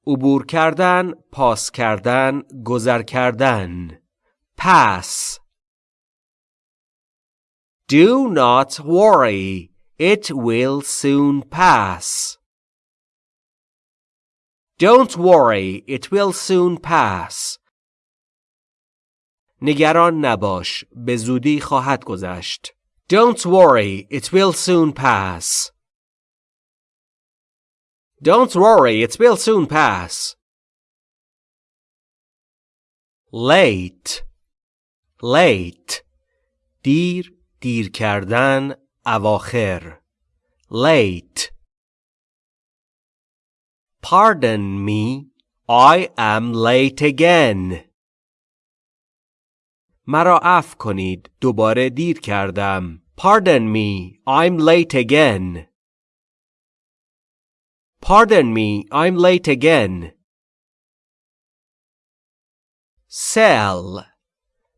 عبور کردن پاس کردن گذر کردن pass Do not worry it will soon pass Don't worry it will soon pass نگران نباش به زودی خواهد گذشت Don't worry it will soon pass Don't worry, it will soon pass. Late late دیر دیر کردن اواخر late Pardon me, I am late again. مرا عفو کنید دوباره دیر کردم. Pardon me, I'm late again. Pardon me, I'm late again. Sell,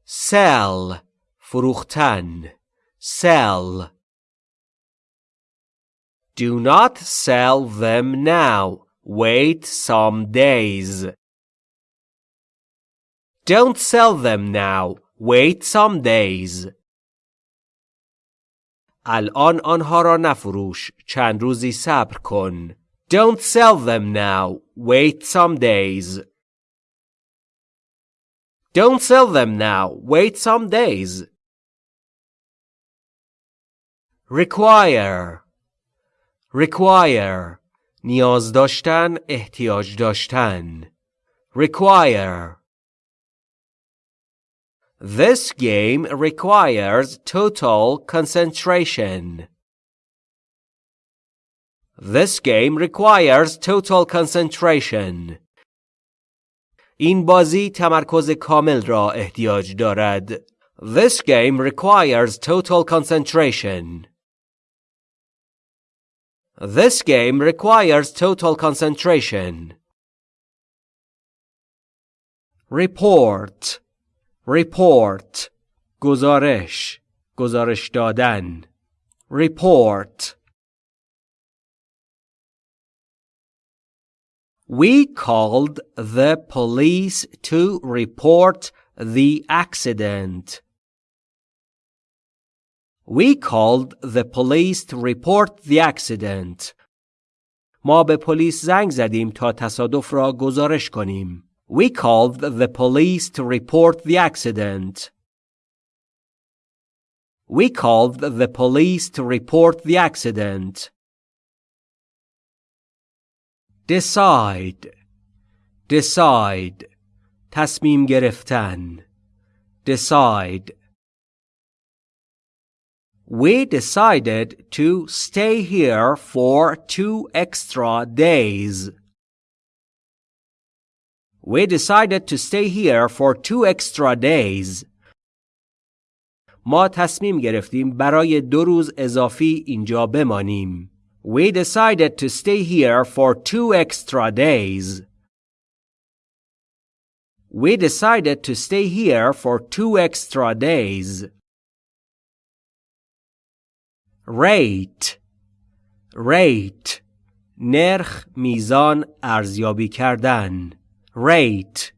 sell, فروختن, sell. Do not sell them now. Wait some days. Don't sell them now. Wait some days. الان آنها را نفروش. چند روزی صبر کن. Don't sell them now. Wait some days. Don't sell them now. Wait some days. Require. Require. نیاز داشتن، احتیاج داشتن. Require. This game requires total concentration. This game requires total concentration. این بازی تمرکز کامل را احتیاج دارد. This game requires total concentration. This game requires total concentration. Report Report گزارش گزارش دادن Report We called the police to report the accident. We called the police to report the accident. ما به پلیس زنگ زدیم تا تصادف را گزارش کنیم. We called the police to report the accident. We called the police to report the accident. Decide. Decide. تصمیم گرفتن. Decide. We decided to stay here for two extra days. We decided to stay here for two extra days. ما تصمیم گرفتیم برای دو روز اضافی اینجا بمانیم. We decided to stay here for two extra days. We decided to stay here for two extra days. rate rate نرخ میزان ارزیابی کردن rate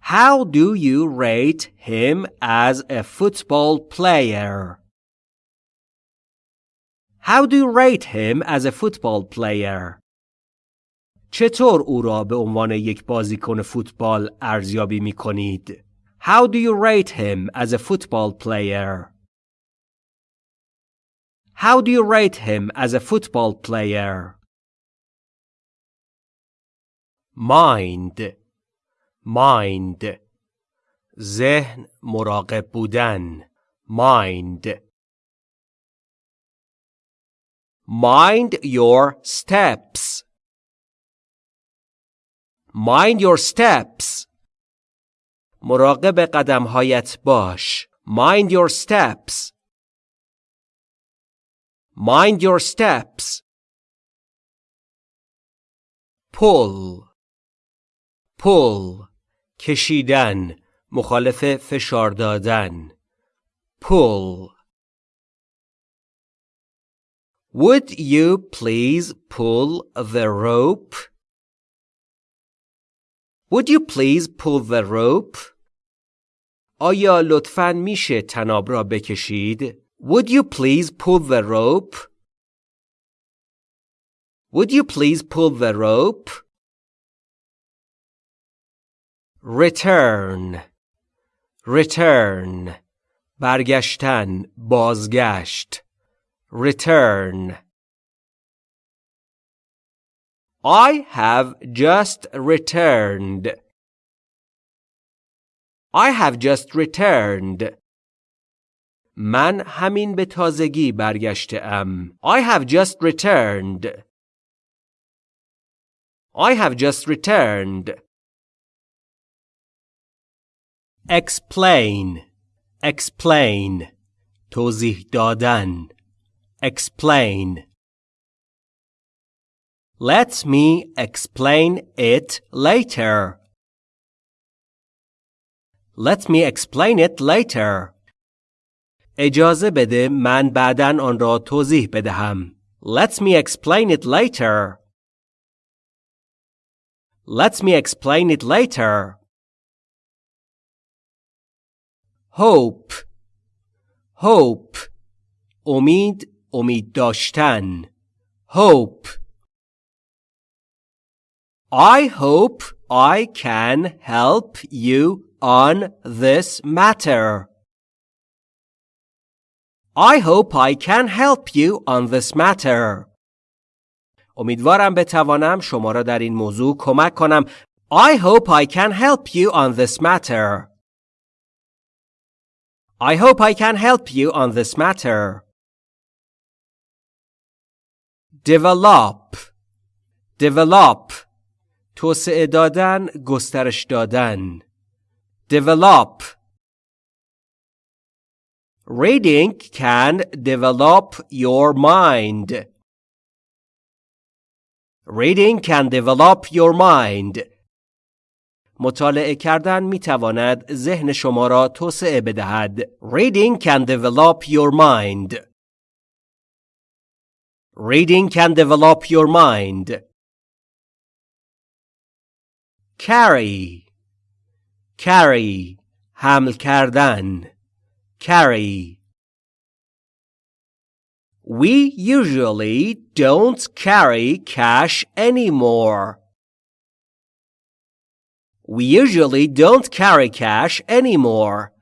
How do you rate him as a football player? How do you rate him as a football player? چطور او را به عنوان یک بازیکن فوتبال ارزیابی می کنید؟ How do you rate him as a football player? How do you rate him as a football player? Mind Mind ذهن مراقب بودن Mind Mind your steps Mind your steps مراقب قدمهایت باش Mind your steps Mind your steps. Pull. Pull. کشیدن. مخالف فشار دادن. Pull. Would you please pull the rope? Would you please pull the rope? آیا لطفاً میشه تناب را بکشید؟ Would you please pull the rope? Would you please pull the rope? Return Return برگشتن بازگشت Return I have just returned. I have just returned. من همین به تازگی برگشته ام. I have just returned. I have just returned. Explain. Explain. توضیح دادن. Explain. Let me explain it later. Let me explain it later. اجازه بده من بعدا آن را توضیح بدهم. Let me explain it later. Let me explain it later. Hope Hope امید امید داشتن Hope I hope I can help you on this matter. I hope I can help you on this matter. امیدوارم بتوانم شما را در این موضوع کمک کنم. I hope I can help you on this matter. I hope I can help you on this matter. Develop Develop توسعه دادن، گسترش دادن. Develop Reading can develop your mind. Reading can develop your mind. مطالعه کردن می تواند ذهن شما را توسعه بدهد. Reading can develop your mind. Reading can develop your mind. Carry. Carry. حمل کردن. carry We usually don't carry cash anymore. We usually don't carry cash anymore.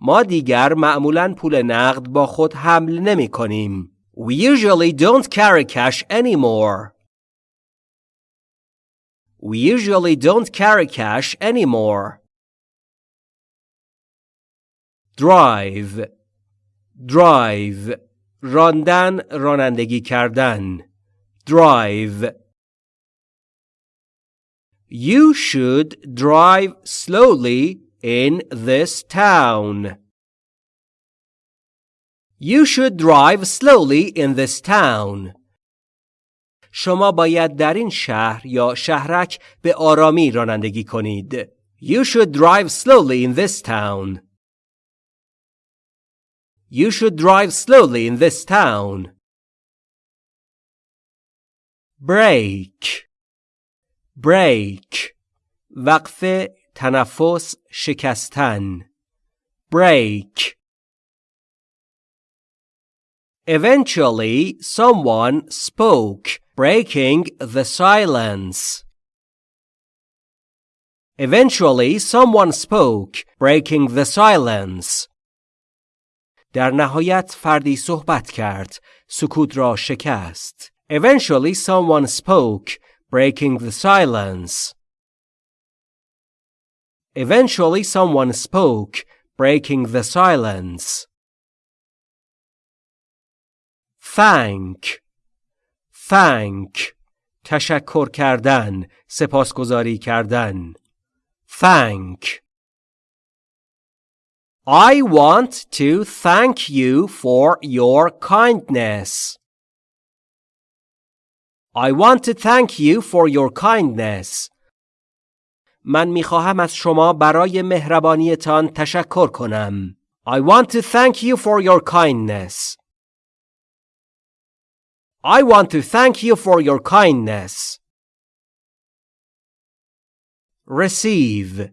ما دیگر معمولا پول نقد با خود حمل نمی کنیم. We usually don't carry cash anymore. We usually don't carry cash anymore. drive drive راندن رانندگی کردن drive You should drive slowly in this town. You should drive slowly in this town. شما باید در این شهر یا شهرک به آرامی رانندگی کنید. You should drive slowly in this town. You should drive slowly in this town. Break break وقف تنفس شکستن break Eventually someone spoke breaking the silence Eventually someone spoke breaking the silence در نهایت فردی صحبت کرد سکوت را شکست Eventually someone spoke breaking the silence Eventually someone spoke breaking the silence Thank Thank تشکر کردن سپاسگزاری کردن Thank I want to thank you for your kindness. I want to thank you for your kindness. من می خواهم از شما برای مهربانیتان تشکر کنم. I want to thank you for your kindness. I want to thank you for your kindness. Receive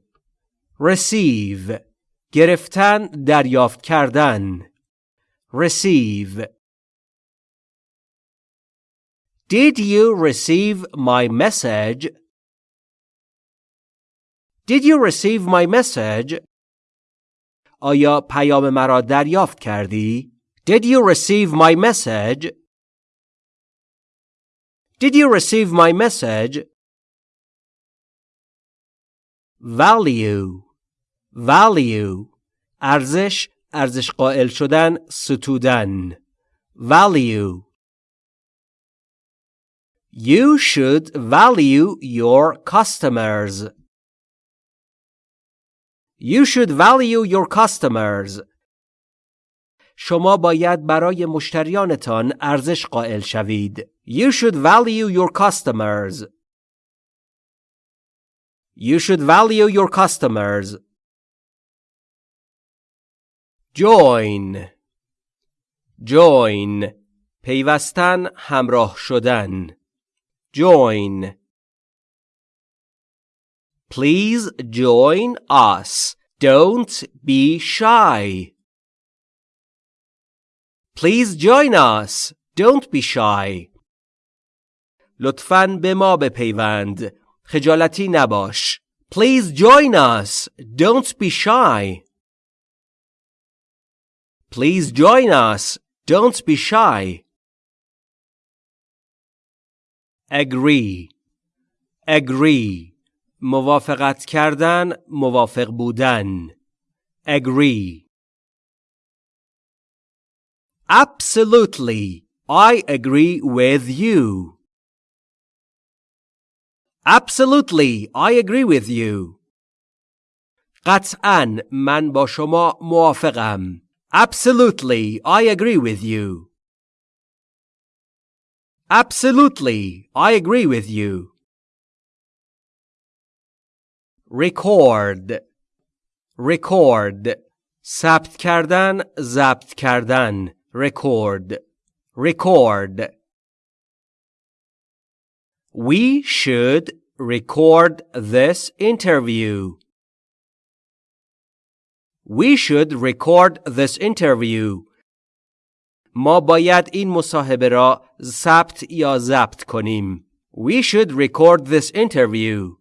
receive گرفتن دریافت کردن receive Did you receive my message? Did you receive my message? آیا پیام مرا دریافت کردی؟ Did you receive my message? Did you receive my message? Value value ارزش ارزش قائل شدن ستودن value You should value your customers. You should value your customers. شما باید برای مشتریانتان ارزش قائل شوید. You should value your customers. You should value your customers. join join پیوستن همراه شدن join Please join us. Don't be shy. Please join us. Don't be shy. لطفاً به ما بپیوند. خجالتی نباش. Please join us. Don't be shy. Please join us. Don't be shy. Agree. Agree. موافقت کردن، موافق بودن. Agree. Absolutely. I agree with you. Absolutely. I agree with you. قطعا من با شما موافقم. Absolutely, I agree with you. Absolutely, I agree with you. Record record ثبت کردن ضبط کردن record record We should record this interview. We should record this interview. ما باید این مصاحبه را ثبت یا ضبط کنیم. We should record this interview.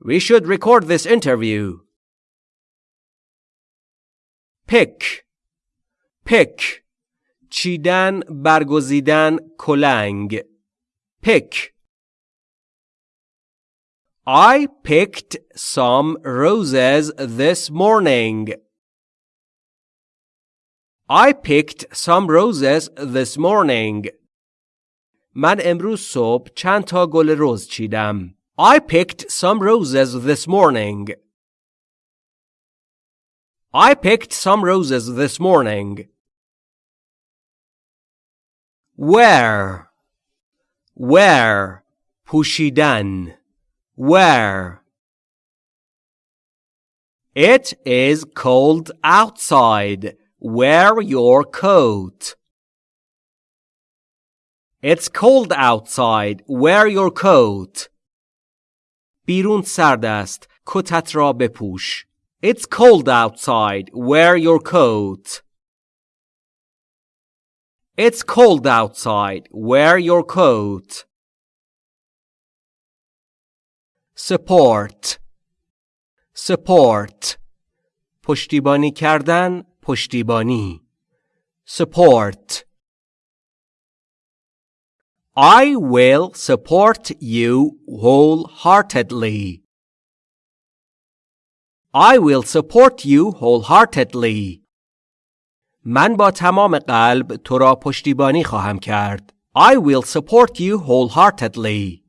We should record this interview. pick pick چیدن برگزیدن کلنگ pick I picked some roses this morning. I picked some roses this morning. من امروز صبح چند تا گل رز چیدم. I picked some roses this morning. I picked some roses this morning. Wear? Wear? Pushidan. Wear? It is cold outside. Wear your coat. It's cold outside. Wear your coat. بیرون سرد است. کتت را بپوش. It's cold outside. Wear your coat. It's cold outside. Wear your coat. support support پشتیبانی کردن پشتیبانی support I will support you wholeheartedly. I will support you wholeheartedly. من با تمام قلب تو را پشتیبانی خواهم کرد. I will support you wholeheartedly.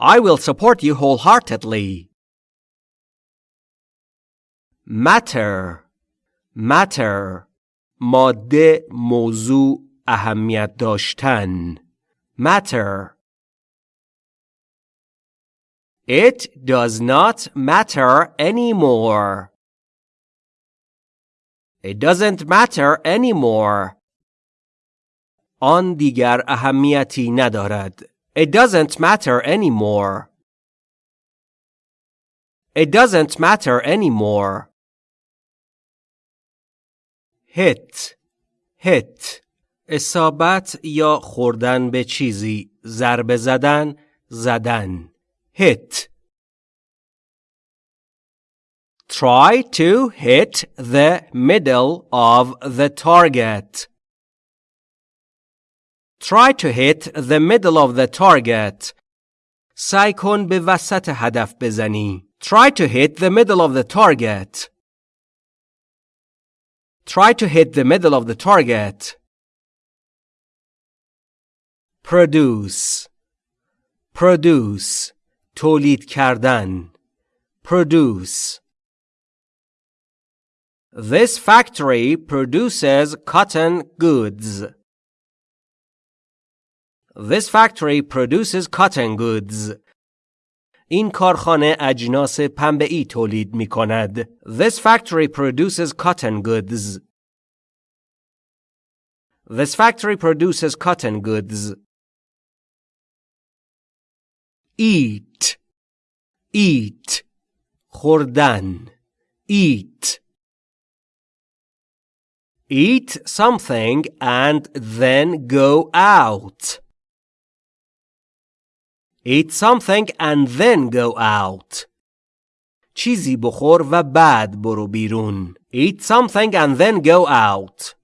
I will support you wholeheartedly. matter matter ماده موضوع اهمیت داشتن matter It does not matter anymore. It doesn't matter anymore. آن دیگر اهمیتی ندارد. It doesn't matter anymore. It doesn't matter anymore. hit hit اصابت یا خوردن به چیزی ضربه زدن زدن hit Try to hit the middle of the target. Try to hit the middle of the target. سعی کن به وسط هدف بزنی. Try to hit the middle of the target. Try to hit the middle of the target. Produce. Produce. تولید کردن. Produce. This factory produces cotton goods. This factory produces cotton goods. این کارخانه اجناس پنبه ای تولید می کند. This factory produces cotton goods. This factory produces cotton goods. Eat. Eat. خوردن. Eat. Eat something and then go out. Eat something and then go out. چیزی بخور و بعد برو بیرون. Eat something and then go out.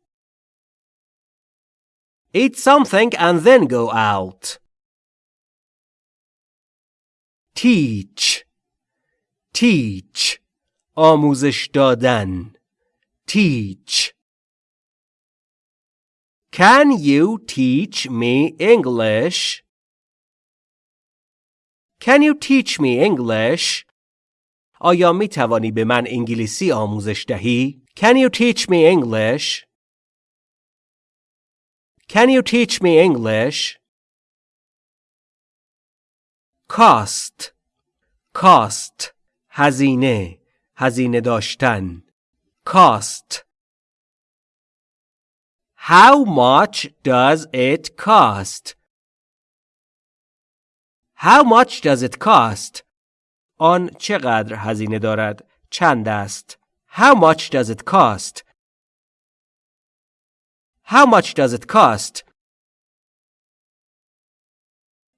Eat something and then go out. Teach. Teach. آموزش دادن. Teach. Can you teach me English? Can you teach me English? آیا می توانی به من انگلیسی آموزش دهی؟ Can you teach me English? Can you teach me English? Cost cost هزینه هزینه داشتن cost How much does it cost? How much does it cost? آن چقدر هزینه دارد؟ چند است؟ How much does it cost? How much does it cost?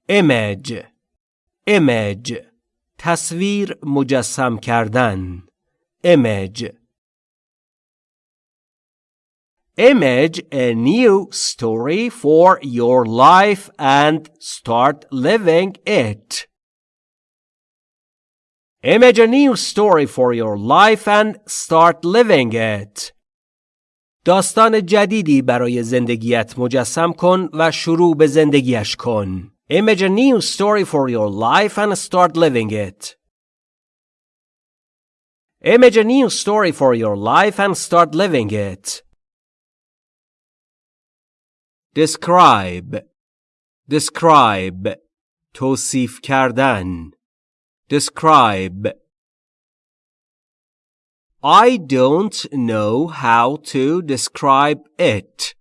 image image تصویر مجسم کردن image image a new story for your life and start living it image a new story for your life and start living it داستان جدیدی برای زندگیت مجسم کن و شروع به زندگیش کن. Image a new story for your life and start living it. Image a new story for your life and start living it. Describe Describe توصیف کردن Describe I don't know how to describe it.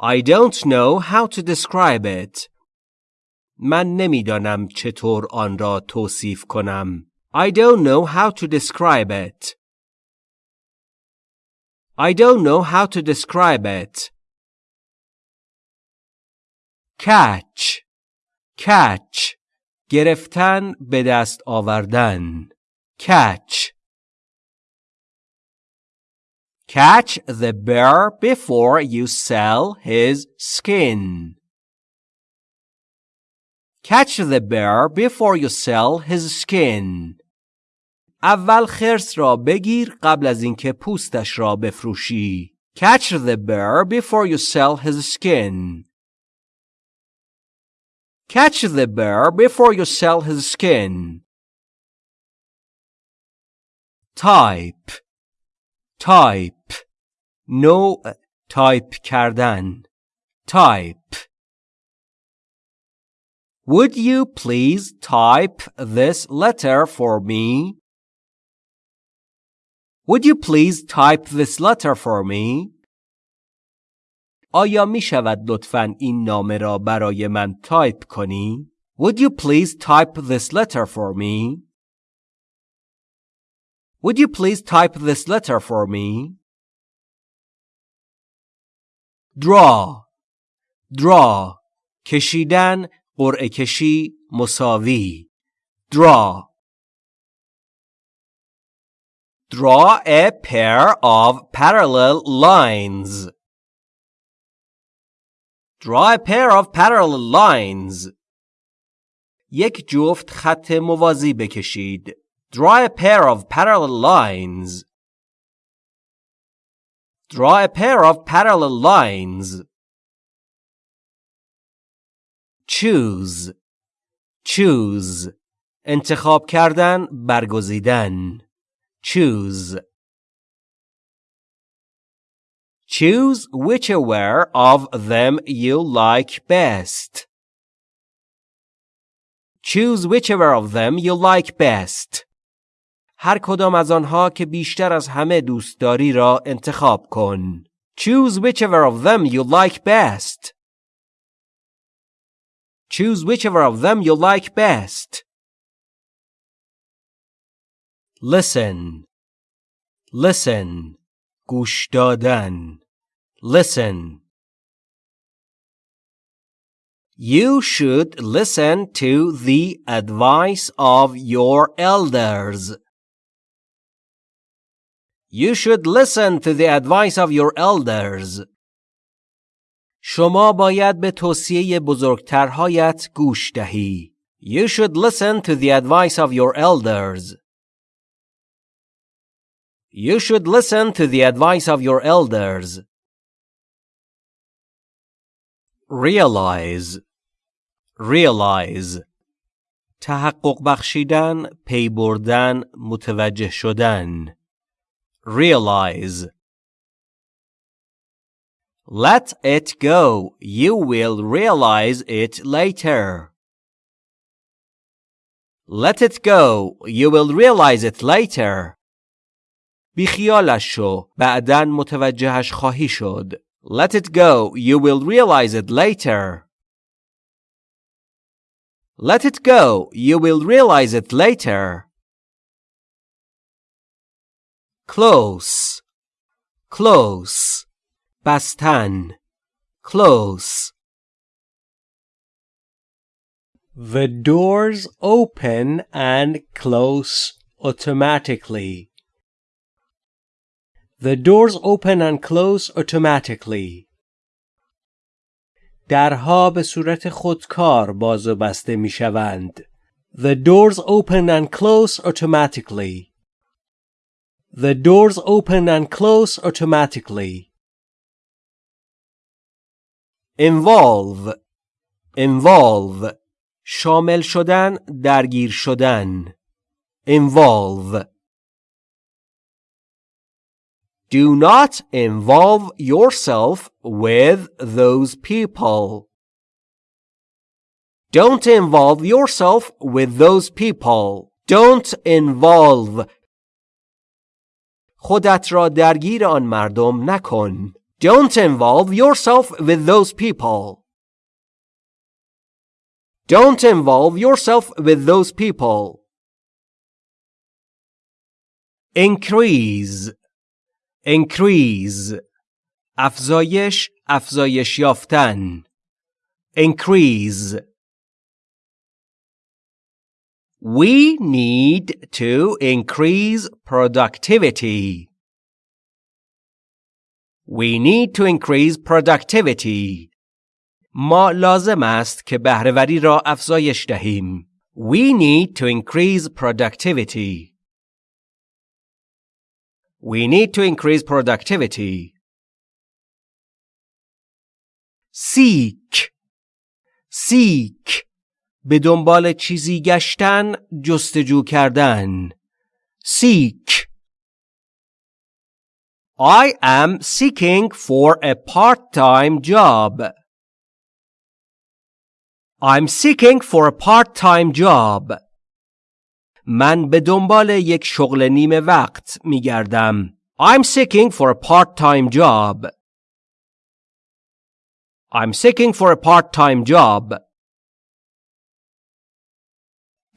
I don't know how to describe it. من نمیدانم چطور آن را توصیف کنم. I don't know how to describe it. I don't know how to describe it. Catch catch گرفتن به دست آوردن catch Catch the bear before you sell his skin. Catch the bear before you sell his skin. اول خرس را بگیر قبل از اینکه پوستش را بفروشی. Catch the bear before you sell his skin. Catch the bear before you sell his skin. type type نوع تایپ کردن type Would you please type this letter for me? Would you please type this letter for me? آیا می شود لطفاً این نامه را برای من تایپ کنی؟ Would you please type this letter for me? Would you please type this letter for me? Draw Draw کشیدن قرعه کشی مساوی Draw Draw a pair of parallel lines. Draw a pair of parallel lines. یک جفت خط موازی بکشید. Draw a pair of parallel lines. Draw a pair of parallel lines. Choose. Choose. انتخاب کردن برگزیدن. Choose. Choose whichever of them you like best. Choose whichever of them you like best. هر کدام از آنها که بیشتر از همه دوست داری را انتخاب کن. Choose whichever of them you like best. Choose whichever of them you like best. Listen. Listen. گوش دادن. Listen. You should listen to the advice of your elders. You should listen to the advice of your elders. شما باید به توصیه بزرگترهایت گوش دهی. You should listen to the advice of your elders. You should listen to the advice of your elders. Realize Realize تحقق بخشیدن، پی بردن، متوجه شدن. realize. Let it go. You will realize it later. Let it go. You will realize it later. بیخیالش شو. بعدن متوجهش خواهی شد. Let it go. You will realize it later. Let it go. You will realize it later. Close. Close. بستن. Close. The doors open and close automatically. The doors open and close automatically. درها به صورت خودکار باز و بسته می شوند. The doors open and close automatically. The doors open and close automatically. Involve. Involve. شامل شدن درگیر شدن. Involve. Do not involve yourself with those people. Don't involve yourself with those people. Don't involve. خودت را درگیر آن مردم نکن. Don't involve yourself with those people. Don't involve yourself with those people. Increase increase افزایش افزایش یافتن increase We need to increase productivity. We need to increase productivity. ما لازم است که بهرهوری را افزایش دهیم. We need to increase productivity. We need to increase productivity. Seek Seek به دنبال چیزی گشتن جستجو کردن Seek I am seeking for a part-time job. I'm seeking for a part-time job. من به دنبال یک شغل نیمه وقت می گردم. I'm seeking for a part-time job. I'm seeking for a part-time job.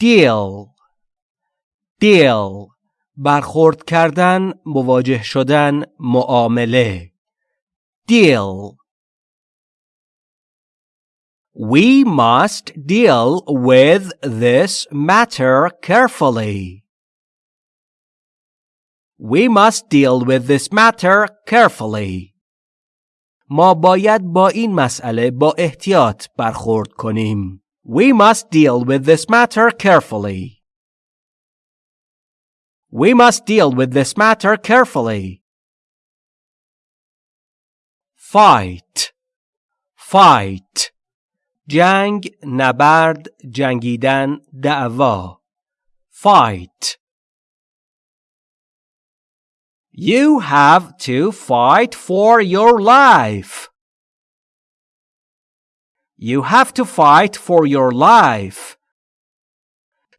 deal deal برخورد کردن مواجه شدن معامله deal We must deal with this matter carefully. We must deal with this matter carefully. ما باید با این مسئله با احتیاط برخورد کنیم. We must deal with this matter carefully. We must deal with this matter carefully. Fight. Fight. جنگ نبرد جنگیدن دعوا fight You have to fight for your life. You have to fight for your life.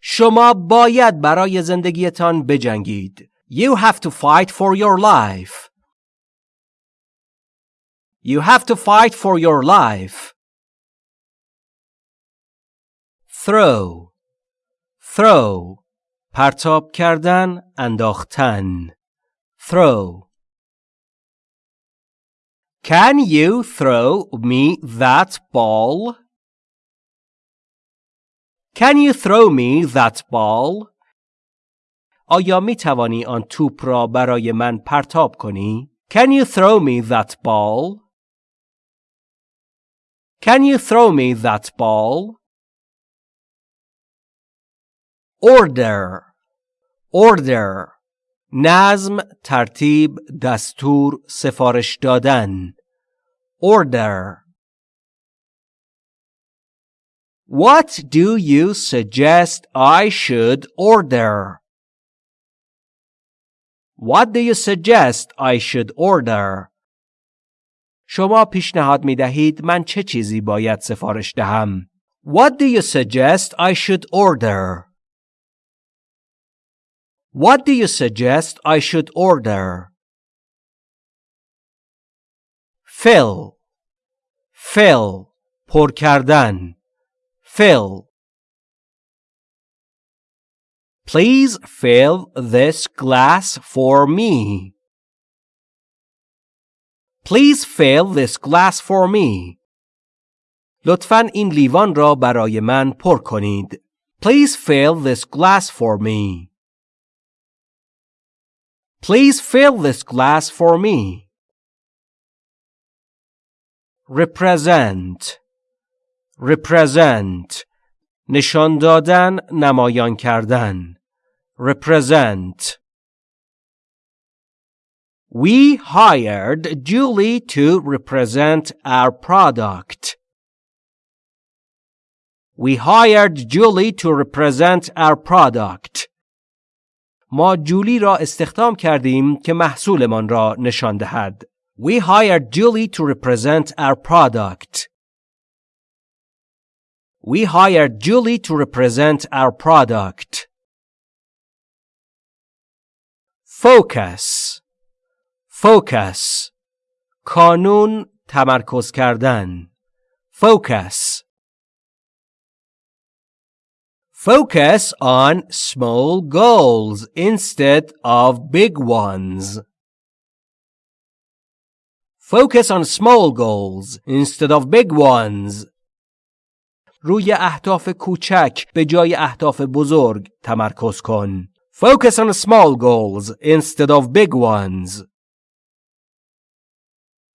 شما باید برای زندگیتان بجنگید. You have to fight for your life. You have to fight for your life. throw throw پرتاب کردن انداختن throw Can you throw me that ball? Can you throw me that ball? آیا می توانی آن توپ را برای من پرتاب کنی؟ Can you throw me that ball? Can you throw me that ball? order order نظم ترتیب دستور سفارش دادن order What do you suggest I should order? What do you suggest I should order? شما پیشنهاد می دهید من چه چیزی باید سفارش دهم؟ What do you suggest I should order? What do you suggest I should order? Fill Fill پر کردن Fill Please fill this glass for me. Please fill this glass for me. لطفا این لیوان را برای من پر کنید. Please fill this glass for me. Please fill this glass for me. Represent Represent نشان دادن نمایان کردن represent We hired Julie to represent our product. We hired Julie to represent our product. ما جولی را استخدام کردیم که محصولمان را نشان دهد. We hired Julie to represent our product. We hired Julie to represent our product. Focus Focus کانون تمرکز کردن Focus Focus on small goals instead of big ones. Focus on small goals instead of big ones. روی اهداف کوچک به جای اهداف بزرگ تمرکز کن. Focus on small goals instead of big ones.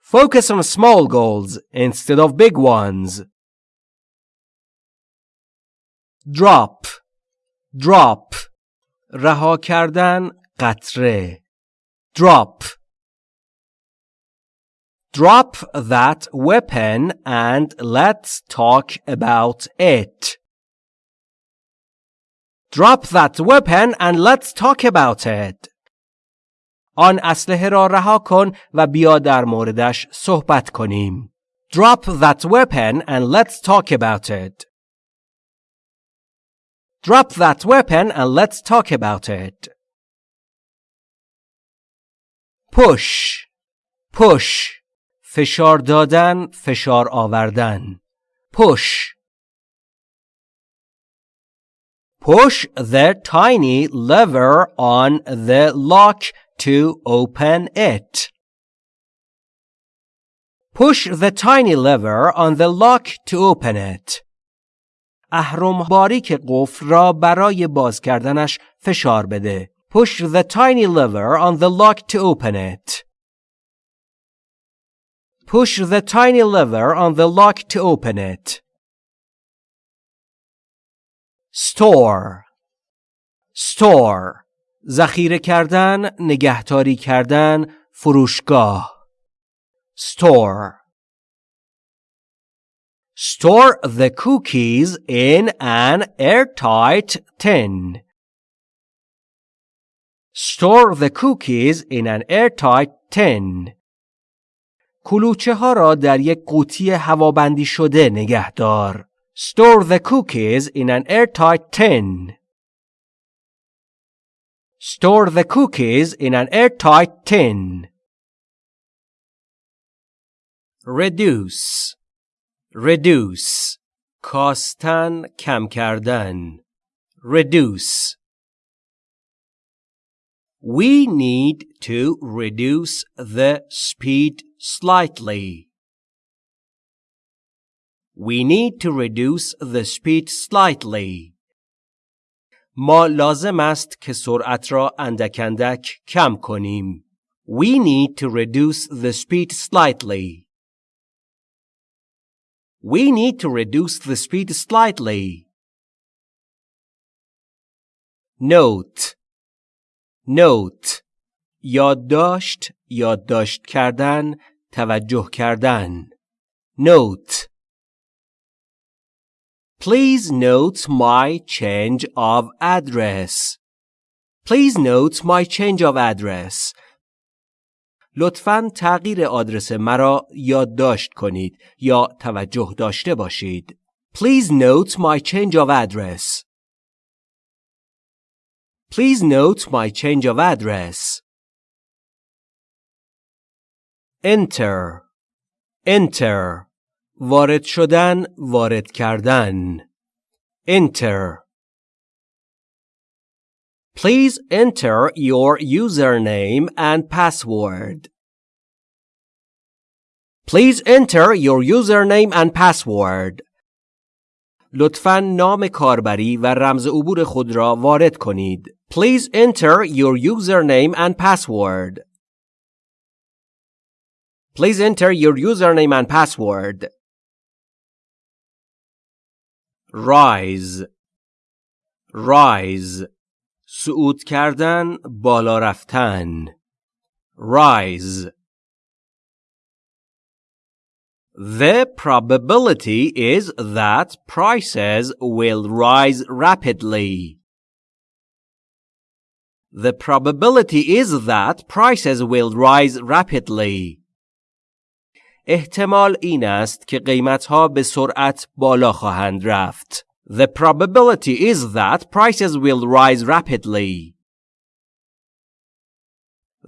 Focus on small goals instead of big ones. Drop Drop رها کردن قطره Drop Drop that weapon and let's talk about it. Drop that weapon and let's talk about it. آن اسلحه را رها کن و بیا در موردش صحبت کنیم. Drop that weapon and let's talk about it. Drop that weapon and let's talk about it. Push. Push. فشار دادن فشار آوردن push push the tiny lever on the lock to open it push the tiny lever on the lock to open it اهرم باریک قفل را برای باز کردنش فشار بده push the tiny lever on the lock to open it Push the tiny lever on the lock to open it. Store Store ذخیره کردن، نگهداری کردن، فروشگاه. Store Store the cookies in an airtight tin. Store the cookies in an airtight tin. کلوچه ها را در یک قوطی هوابندی شده نگه دار. Store the cookies in an airtight tin. Store the cookies in an airtight tin. Reduce Reduce کاستن کم کردن Reduce We need to reduce the speed slightly. We need to reduce the speed slightly. ما لازم است که سرعت را اندک اندک کم کنیم. We need to reduce the speed slightly. We need to reduce the speed slightly. Note Note یادداشت یادداشت کردن توجه کردن Note Please note my change of address. Please note my change of address. لطفا تغییر آدرس مرا یادداشت کنید یا توجه داشته باشید. Please note my change of address. Please note my change of address. Enter Enter وارد شدن وارد کردن Enter Please enter your username and password. Please enter your username and password. لطفاً نام کاربری و رمز عبور خود را وارد کنید. Please enter your username and password. Please enter your username and password. Rise Rise صعود کردن بالا رفتن Rise The probability is that prices will rise rapidly. The probability is that prices will rise rapidly. احتمال این است که قیمتها به سرعت بالا خواهند رفت. The probability is that prices will rise rapidly.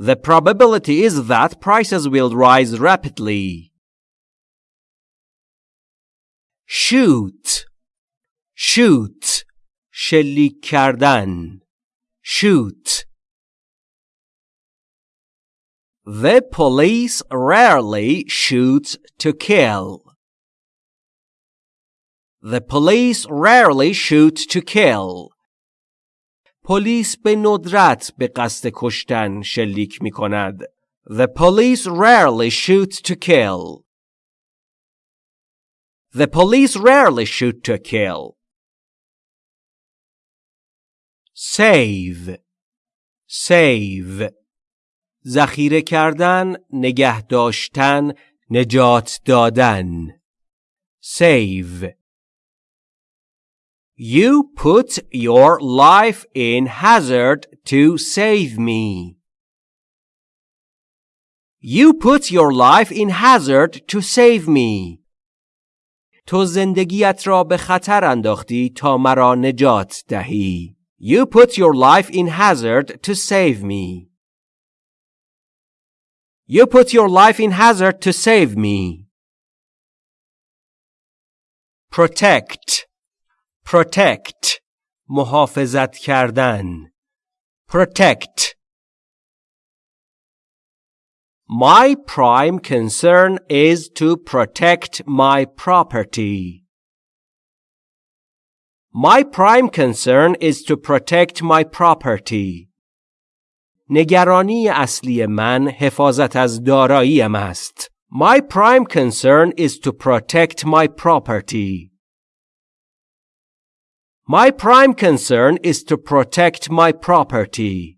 The probability is that prices will rise rapidly. shoot shoot شلیک کردن shoot The police rarely shoot to kill. The police rarely shoot to kill. پلیس به ندرت به قصد کشتن شلیک می کند. The police rarely shoot to kill. The police rarely shoot to kill. Save Save ذخیره کردن، نگه داشتن، نجات دادن. Save You put your life in hazard to save me. You put your life in hazard to save me. تو زندگیت را به خطر انداختی تا مرا نجات دهی. You put your life in hazard to save me. You put your life in hazard to save me. Protect Protect محافظت کردن Protect My prime concern is to protect my property. My prime concern is to protect my property. نگرانی اصلی من حفاظت از داراییم است. My prime concern is to protect my property. My prime concern is to protect my property.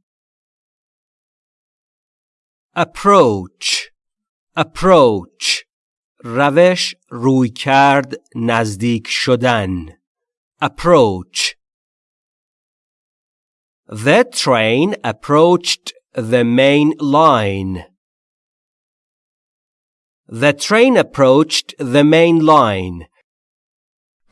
approach approach روش روی کرد نزدیک شدن approach The train approached the main line. The train approached the main line.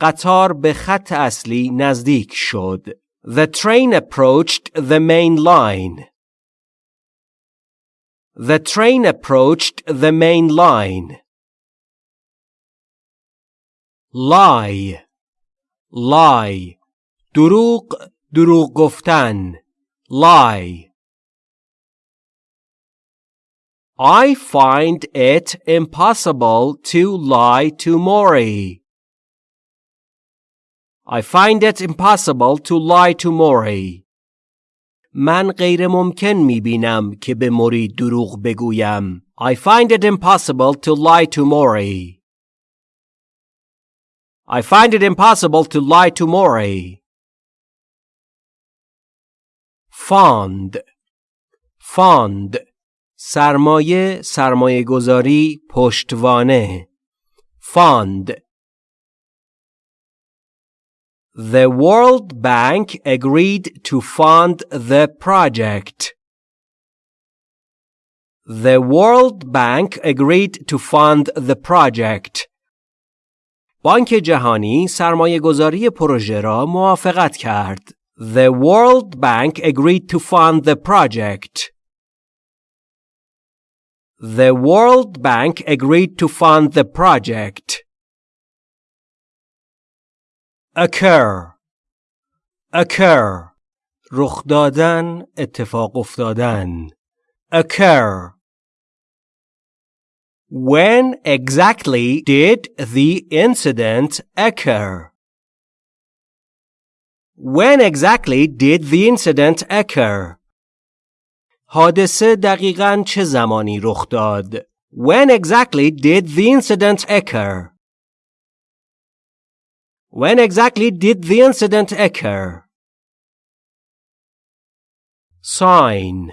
قطار به خط اصلی نزدیک شد. The train approached the main line. The train approached the main line. Lie lie دروغ دروغ گفتن lie I find it impossible to lie to Maury. I find it impossible to lie to Maury. من غیر ممکن می بینم که به موری دروغ بگویم. I find it impossible to lie to Maury. I find it impossible to lie to Maury. Fond Fond سرمایه سرمایه گذاری پشتوانه Fond The World Bank agreed to fund the project. The World Bank agreed to fund the project. بانک جهانی سرمایه گذاری پروژه را موافقت کرد. The World Bank agreed to fund the project. The World Bank agreed to fund the project. occur occur رخ دادن اتفاق افتادن occur When exactly did the incident occur? When exactly did the incident occur? حادثه دقیقاً چه زمانی رخ داد؟ When exactly did the incident occur? When exactly did the incident occur? Sign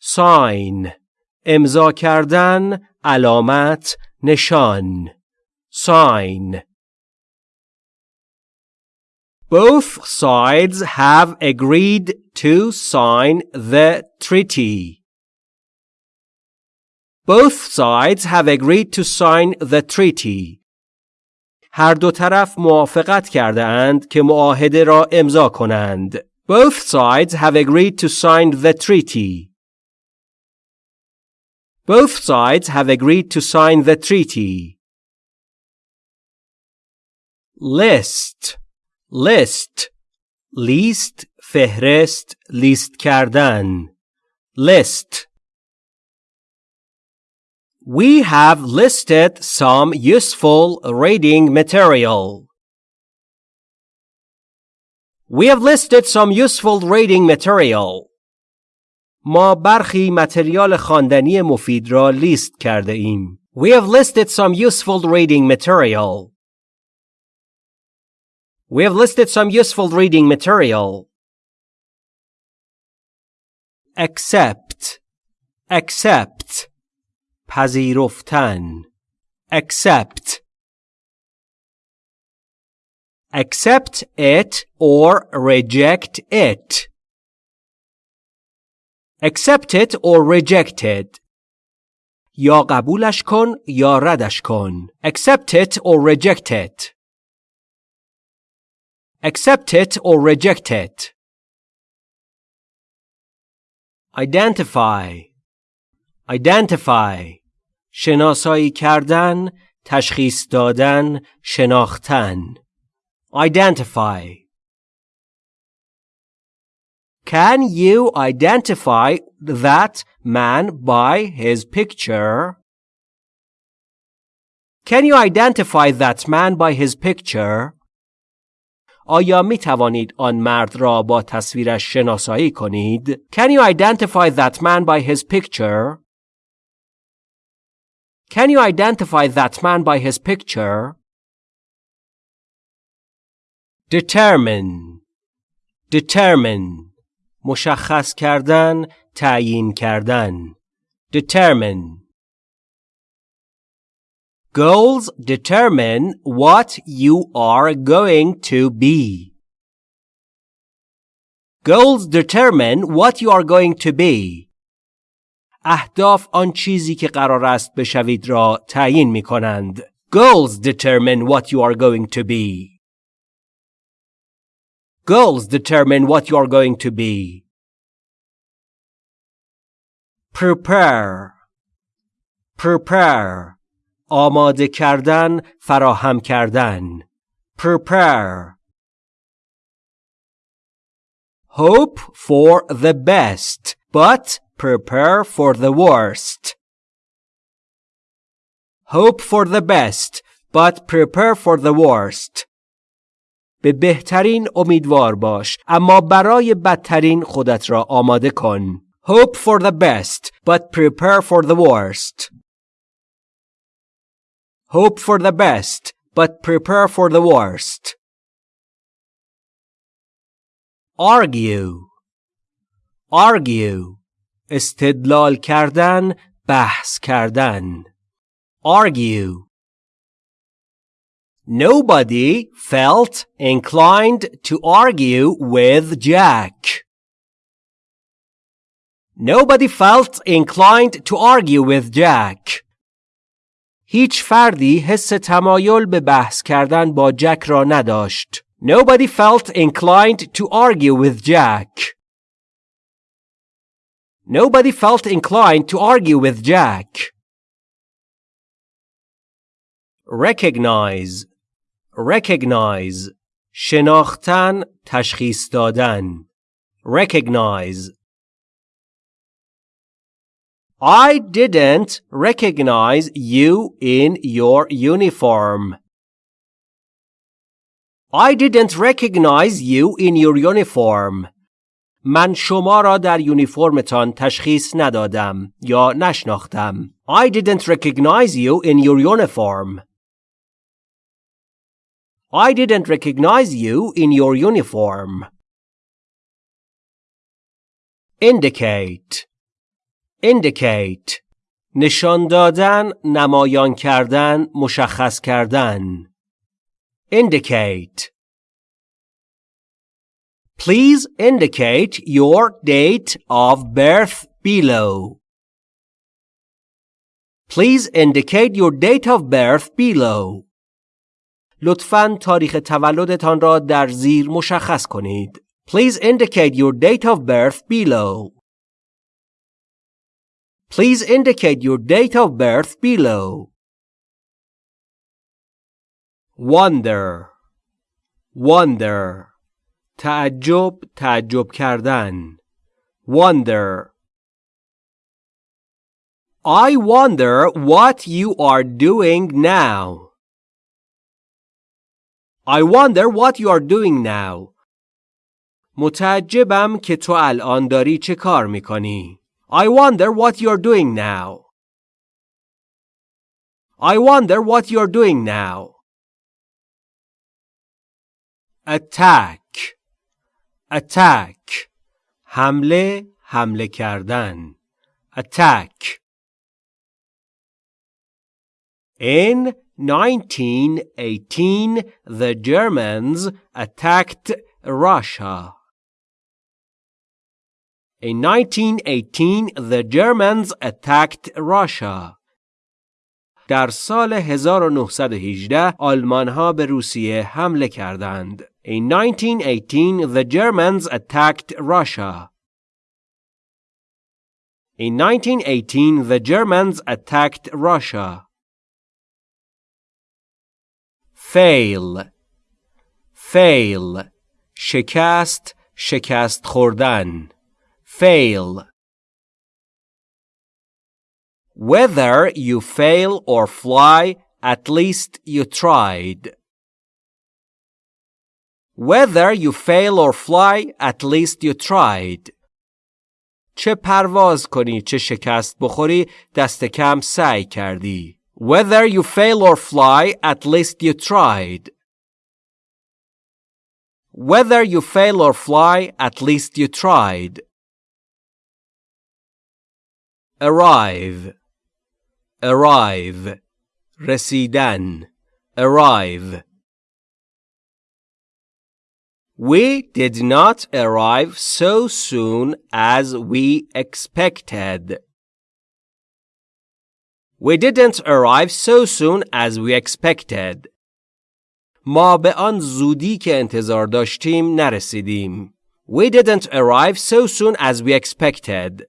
Sign امضا کردن علامت نشان sign Both sides have agreed to sign the treaty. Both sides have agreed to sign the treaty. هر دو طرف موافقت کرده اند که معاهده را امضا کنند. Both sides have agreed to sign the treaty. Both sides have agreed to sign the treaty. List list لیست فهرست لیست کردن list We have listed some useful reading material. We have listed some useful reading material. ما برخی متریال خواندنی مفید را لیست کرده ایم. We have listed some useful reading material. We have listed some useful reading material. Accept accept پذیرفتن accept accept it or reject it accept it or reject it یا قبولش کن یا ردش کن accept it or reject it accept it or reject it identify identify شناسایی کردن تشخیص دادن شناختن identify Can you identify that man by his picture? Can you identify that man by his picture? آیا می توانید آن مرد را با تصویرش شناسایی کنید؟ Can you identify that man by his picture? Can you identify that man by his picture? Determine Determine مشخص کردن تعیین کردن determine Goals determine what you are going to be. Goals determine what you are going to be. اهداف آن چیزی که قرار است بشوید را تعیین می کنند. Goals determine what you are going to be. Goals determine what you are going to be. Prepare. Prepare. آماده کردن فراهم کردن prepare hope for the best but prepare for the worst hope for the best but prepare for the worst به بهترین امیدوار باش اما برای بدترین خودت را آماده کن hope for the best but prepare for the worst Hope for the best, but prepare for the worst. Argue Argue استدلال کردن بحث کردن Argue Nobody felt inclined to argue with Jack. Nobody felt inclined to argue with Jack. هیچ فردی حس تمایل به بحث کردن با جک را نداشت. Nobody felt inclined to argue with Jack. Nobody felt inclined to argue with Jack. Recognize Recognize شناختن تشخیص دادن recognize I didn't recognize you in your uniform. I didn't recognize you in your uniform. من شما را در یونیفرمتان تشخیص ندادم یا نشناختم. I didn't recognize you in your uniform. I didn't recognize you in your uniform. Indicate Indicate نشان دادن، نمایان کردن، مشخص کردن. Indicate Please indicate your date of birth below. Please indicate your date of birth below. لطفاً تاریخ تولدتان را در زیر مشخص کنید. Please indicate your date of birth below. Please indicate your date of birth below. Wonder Wonder تعجب تعجب کردن Wonder I wonder what you are doing now. I wonder what you are doing now. متعجبم که تو الان داری چه کار میکنی. I wonder what you're doing now. I wonder what you're doing now. Attack Attack حمله حمله کردن Attack In 1918 the Germans attacked Russia. In 1918, the Germans attacked Russia. در سال 1918 آلمان ها به روسیه حمله کردند. In 1918, the Germans attacked Russia. In 1918, the Germans attacked Russia. Fail Fail شکست شکست خوردن fail. Whether you fail or fly, at least you tried. Whether you fail or fly, at least you tried. چه پرواز کنی چه شکست بخوری دست کم سعی کردی. Whether you fail or fly, at least you tried. Whether you fail or fly, at least you tried. arrive arrive رسیدن arrive We did not arrive so soon as we expected. We didn't arrive so soon as we expected. ما به آن زودی که انتظار داشتیم نرسیدیم. We didn't arrive so soon as we expected.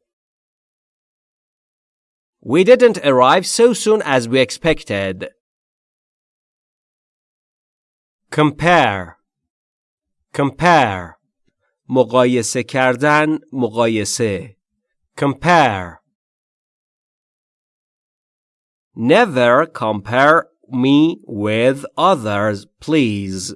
We didn't arrive so soon as we expected. Compare Compare مقایسه کردن مقایسه Compare Never compare me with others, please.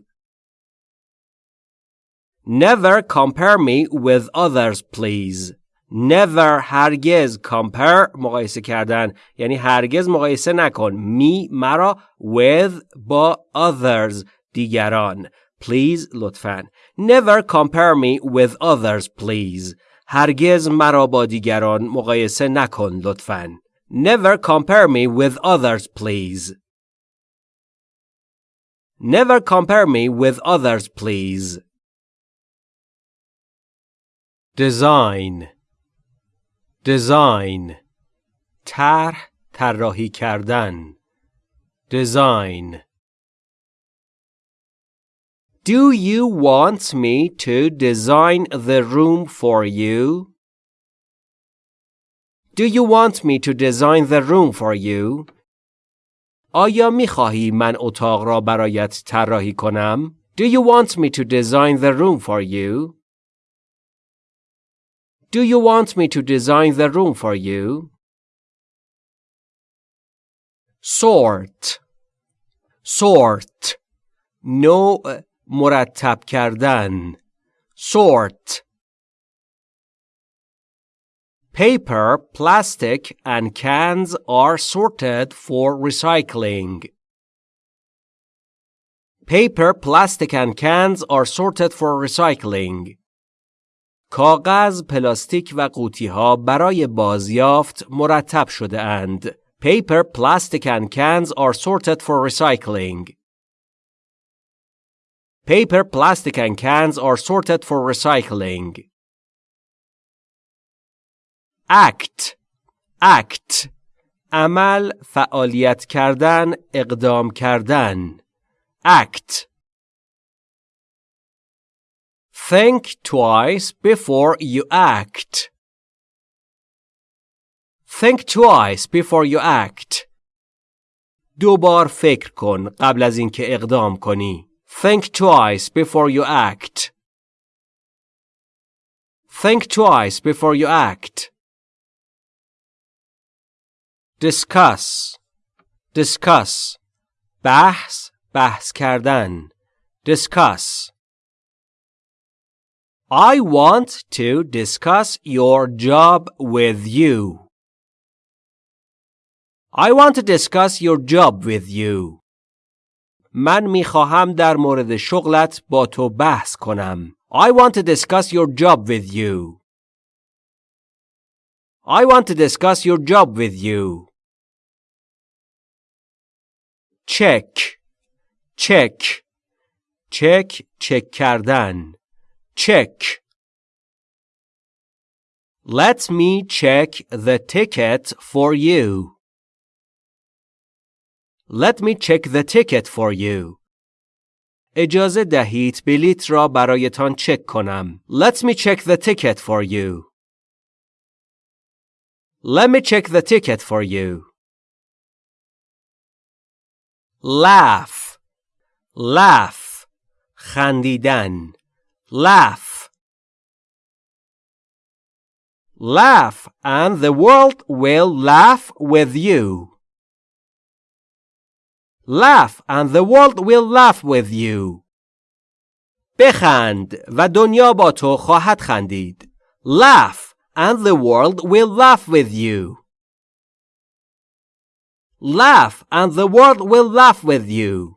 Never compare me with others, please. Never هرگز compare مقایسه کردن یعنی هرگز مقایسه نکن می مرا with با others دیگران please لطفا never compare me with others please هرگز مرا با دیگران مقایسه نکن لطفا never compare me with others please never compare me with others please design design طرح طراحی کردن design Do you want me to design the room for you? Do you want me to design the room for you? آیا می خواهی من اتاق را برایت طراحی کنم؟ Do you want me to design the room for you? Do you want me to design the room for you? sort sort نوع مرتب کردن sort Paper, plastic, and cans are sorted for recycling. Paper, plastic, and cans are sorted for recycling. کاغذ، پلاستیک و قوطی ها برای بازیافت مرتب شده اند. Paper, plastic, and cans are sorted for recycling. Paper, plastic, and cans are sorted for recycling. act act عمل فعالیت کردن اقدام کردن act think twice before you act think twice before you act دوبار فکر کن قبل از اینکه اقدام کنی think twice before you act think twice before you act discuss discuss بحث بحث کردن discuss I want to discuss your job with you. I want to discuss your job with you. من می خواهم در مورد شغلت با تو بحث کنم. I want to discuss your job with you. I want to discuss your job with you. Check. Check. Check. Check کردن. Check. Let me check the ticket for you. Let me check the ticket for you. اجازه دهید بلیت را برایتان چک کنم. Let me check the ticket for you. Let me check the ticket for you. Laugh. Laugh. خندیدن. Laugh. Laugh and the world will laugh with you. Laugh and the world will laugh with you. بخند و دنیا با تو خواهد خندید. Laugh and the world will laugh with you. Laugh and the world will laugh with you.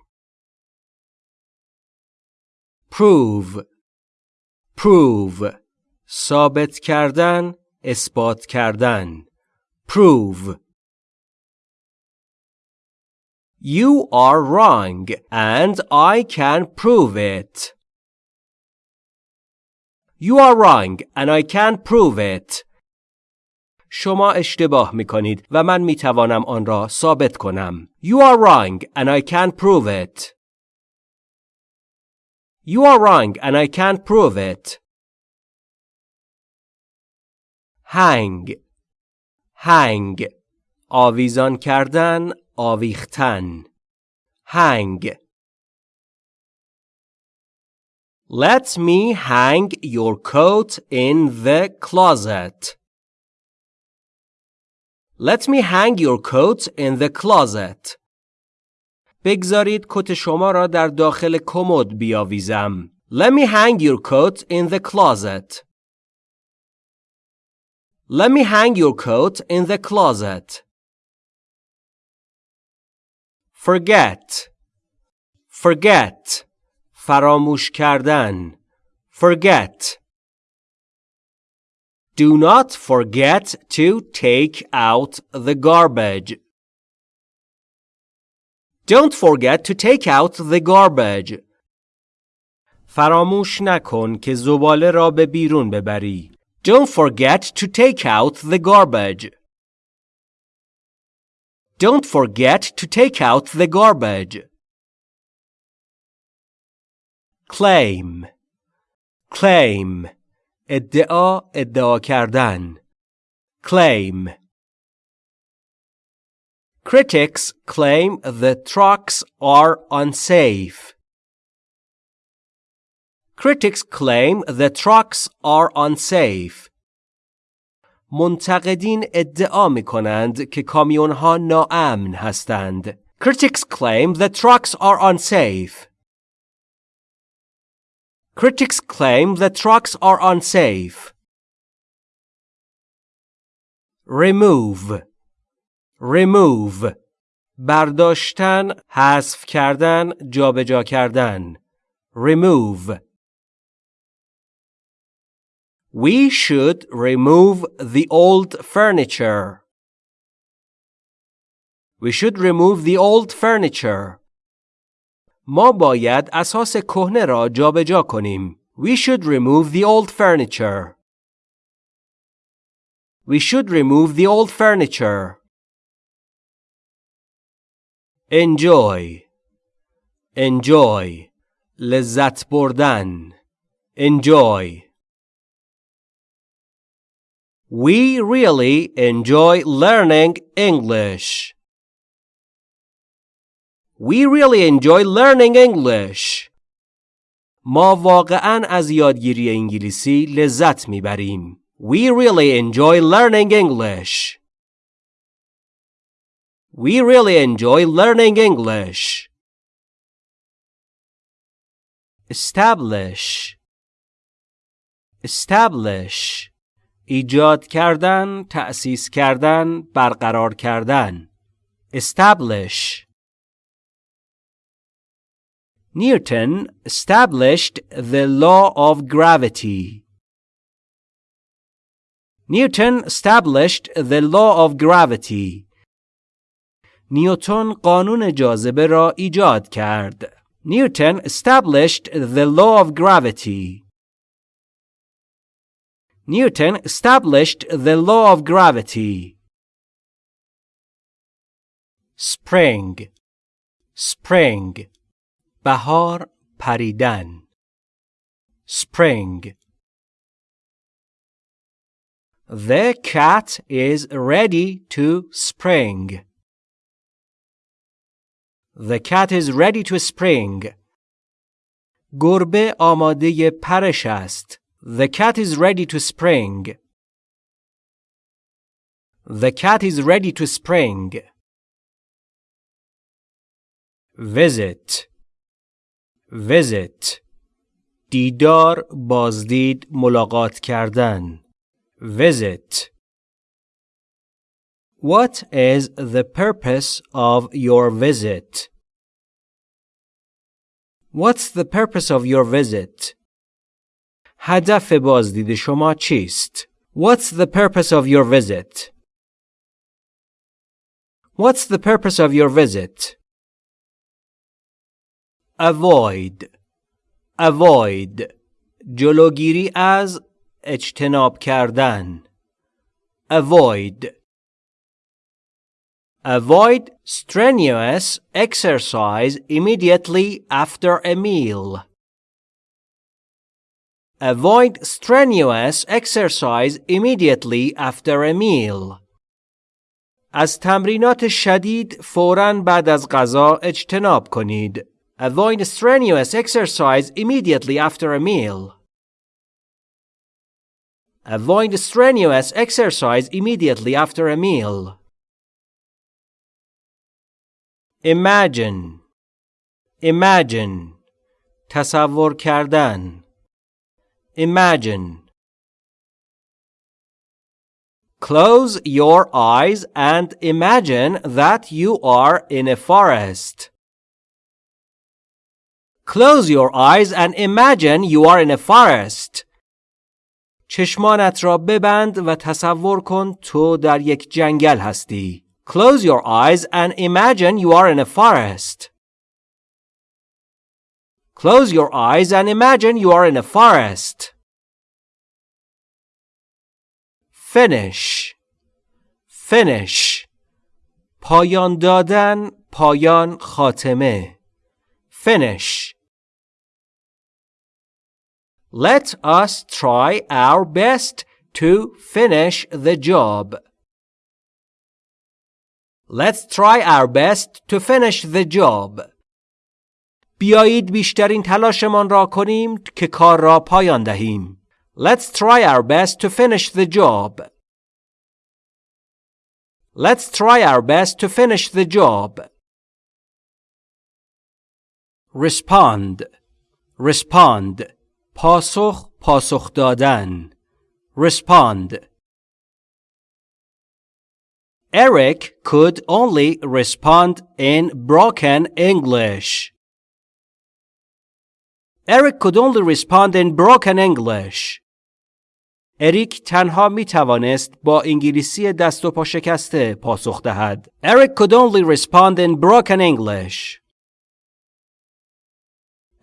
Prove. Prove. ثابت کردن، اثبات کردن. Prove. You are wrong and I can prove it. You are wrong and I can prove it. شما اشتباه می کنید و من می توانم آن را ثابت کنم. You are wrong and I can prove it. You are wrong and I can prove it. hang hang آویزان کردن آویختن hang Let me hang your coat in the closet. Let me hang your coat in the closet. بگذارید کت شما را در داخل کمد بیاویزم. Let me hang your coat in the closet. Let me hang your coat in the closet. Forget. Forget. فراموش کردن. Forget. Do not forget to take out the garbage. Don't forget to take out the garbage. فراموش نکن که زباله را به بیرون ببری. Don't forget to take out the garbage. Don't forget to take out the garbage. Claim. Claim. ادعا ادعا کردن. Claim. Critics claim the trucks are unsafe. Critics claim the trucks are unsafe. منتقدین ادعا می کنند که کامیون ها ناامن هستند. Critics claim that trucks are unsafe. Critics claim that trucks are unsafe. Remove Remove برداشتن، حذف کردن، جابجا کردن. Remove We should remove the old furniture. We should remove the old furniture. ما باید اساس کهنه را جابجا کنیم. We should remove the old furniture. We should remove the old furniture. Enjoy. Enjoy. لذت بردن. Enjoy. We really enjoy learning English. We really enjoy learning English. ما واقعا از یادگیری انگلیسی لذت میبریم. We really enjoy learning English. We really enjoy learning English. Establish. Establish. ایجاد کردن، تأسیس کردن، برقرار کردن. Establish. Newton established the law of gravity. Newton established the law of gravity. نیوتن قانون جاذبه را ایجاد کرد. Newton established the law of gravity. Newton established the law of gravity. Spring Spring بهار پریدن Spring The cat is ready to spring. The cat is ready to spring. گربه آماده پرش است. The cat is ready to spring. The cat is ready to spring. Visit Visit دیدار بازدید ملاقات کردن Visit What is the purpose of your visit? What's the purpose of your visit? هدف بازدید شما چیست؟ What's the purpose of your visit? What's the purpose of your visit? Avoid Avoid جلوگیری از اجتناب کردن Avoid Avoid strenuous exercise immediately after a meal. Avoid strenuous exercise immediately after a meal. از تمرینات شدید فوراً بعد از غذا اجتناب کنید. Avoid strenuous exercise immediately after a meal. Avoid strenuous exercise immediately after a meal. Imagine Imagine تصور کردن Imagine Close your eyes and imagine that you are in a forest. Close your eyes and imagine you are in a forest. چشمانت را ببند و تصور کن تو در یک جنگل هستی. Close your eyes and imagine you are in a forest. Close your eyes and imagine you are in a forest. Finish. Finish. پایان دادن، پایان خاتمه. Finish. Let us try our best to finish the job. Let's try our best to finish the job. بیایید بیشترین تلاشمان را کنیم که کار را پایان دهیم. Let's try our best to finish the job. Let's try our best to finish the job. Respond. Respond. پاسخ پاسخ دادن. Respond. Eric could only respond in broken English. Eric could only respond in broken English. اریک تنها می توانست با انگلیسی دست و پا شکسته پاسخ دهد. Eric could only respond in broken English.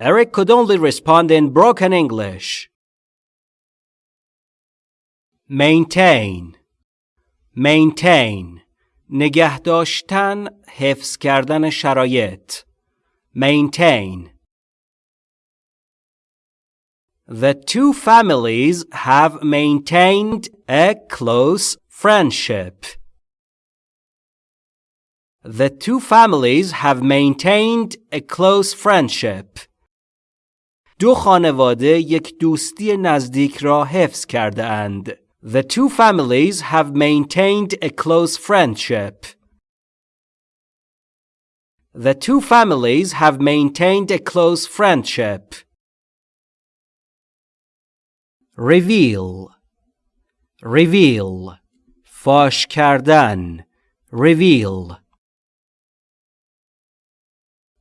Eric could only respond in broken English. Maintain Maintain نگه داشتن حفظ کردن شرایط Maintain The two families have maintained a close friendship. The two families have maintained a close friendship. دو خانواده یک دوستی نزدیک را حفظ کرده اند. The two families have maintained a close friendship. The two families have maintained a close friendship. reveal reveal فاش کردن reveal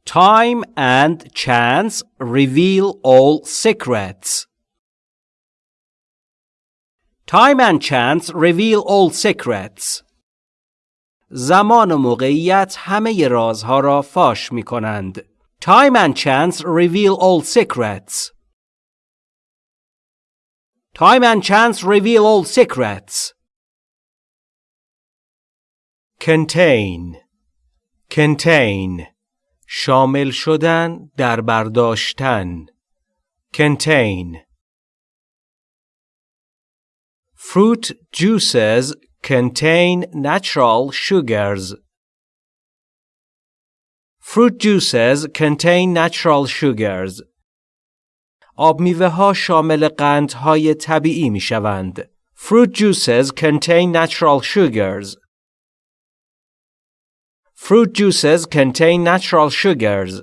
Time and chance reveal all secrets. Time and chance reveal all secrets. زمان و موقعیت همه رازها را فاش می کنند. Time and chance reveal all secrets. Time and chance reveal all secrets. Contain Contain شامل شدن در برداشتن Contain Fruit juices contain natural sugars. Fruit juices contain natural sugars. آب میوه ها شامل قندهای طبیعی می شوند. Fruit juices contain natural sugars. Fruit juices contain natural sugars.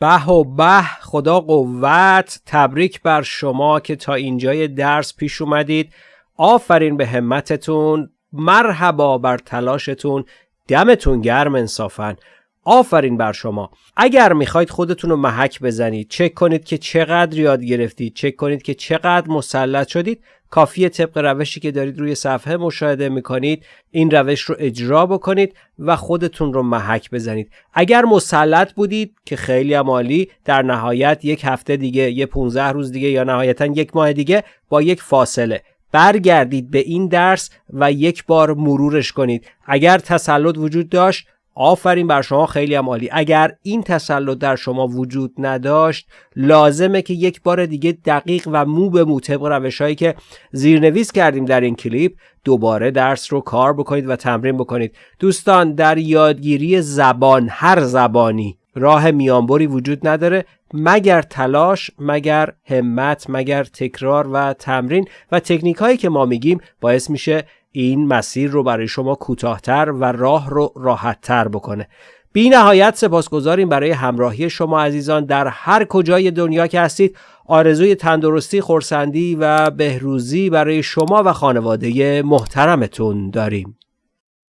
به و به خدا قوت تبریک بر شما که تا اینجای درس پیش اومدید. آفرین به همتتون. مرحبا بر تلاشتون. دمتون گرم انصافا. آفرین بر شما. اگر می‌خواید خودتون رو محک بزنید چک کنید که چقدر یاد گرفتید چک کنید که چقدر مسلط شدید. کافیه طبق روشی که دارید روی صفحه مشاهده می‌کنید این روش رو اجرا بکنید و خودتون رو محک بزنید. اگر مسلط بودید که خیلی عالی در نهایت یک هفته دیگه یه 15 روز دیگه یا نهایتا یک ماه دیگه با یک فاصله. برگردید به این درس و یک بار مرورش کنید. اگر تسلط وجود داشت آفرین بر شما خیلی هم عالی. اگر این تسلط در شما وجود نداشت لازمه که یک بار دیگه دقیق و مو به مو طبق روش هایی که زیرنویس کردیم در این کلیپ دوباره درس رو کار بکنید و تمرین بکنید. دوستان در یادگیری زبان هر زبانی راه میانبری وجود نداره مگر تلاش مگر همت مگر تکرار و تمرین. و تکنیک هایی که ما میگیم باعث میشه این مسیر رو برای شما کوتاهتر و راه رو راحتتر بکنه. بی نهایت سپاسگزاریم برای همراهی شما عزیزان در هر کجای دنیا که هستید. آرزوی تندرستی خورسندی و بهروزی برای شما و خانواده محترمتون داریم.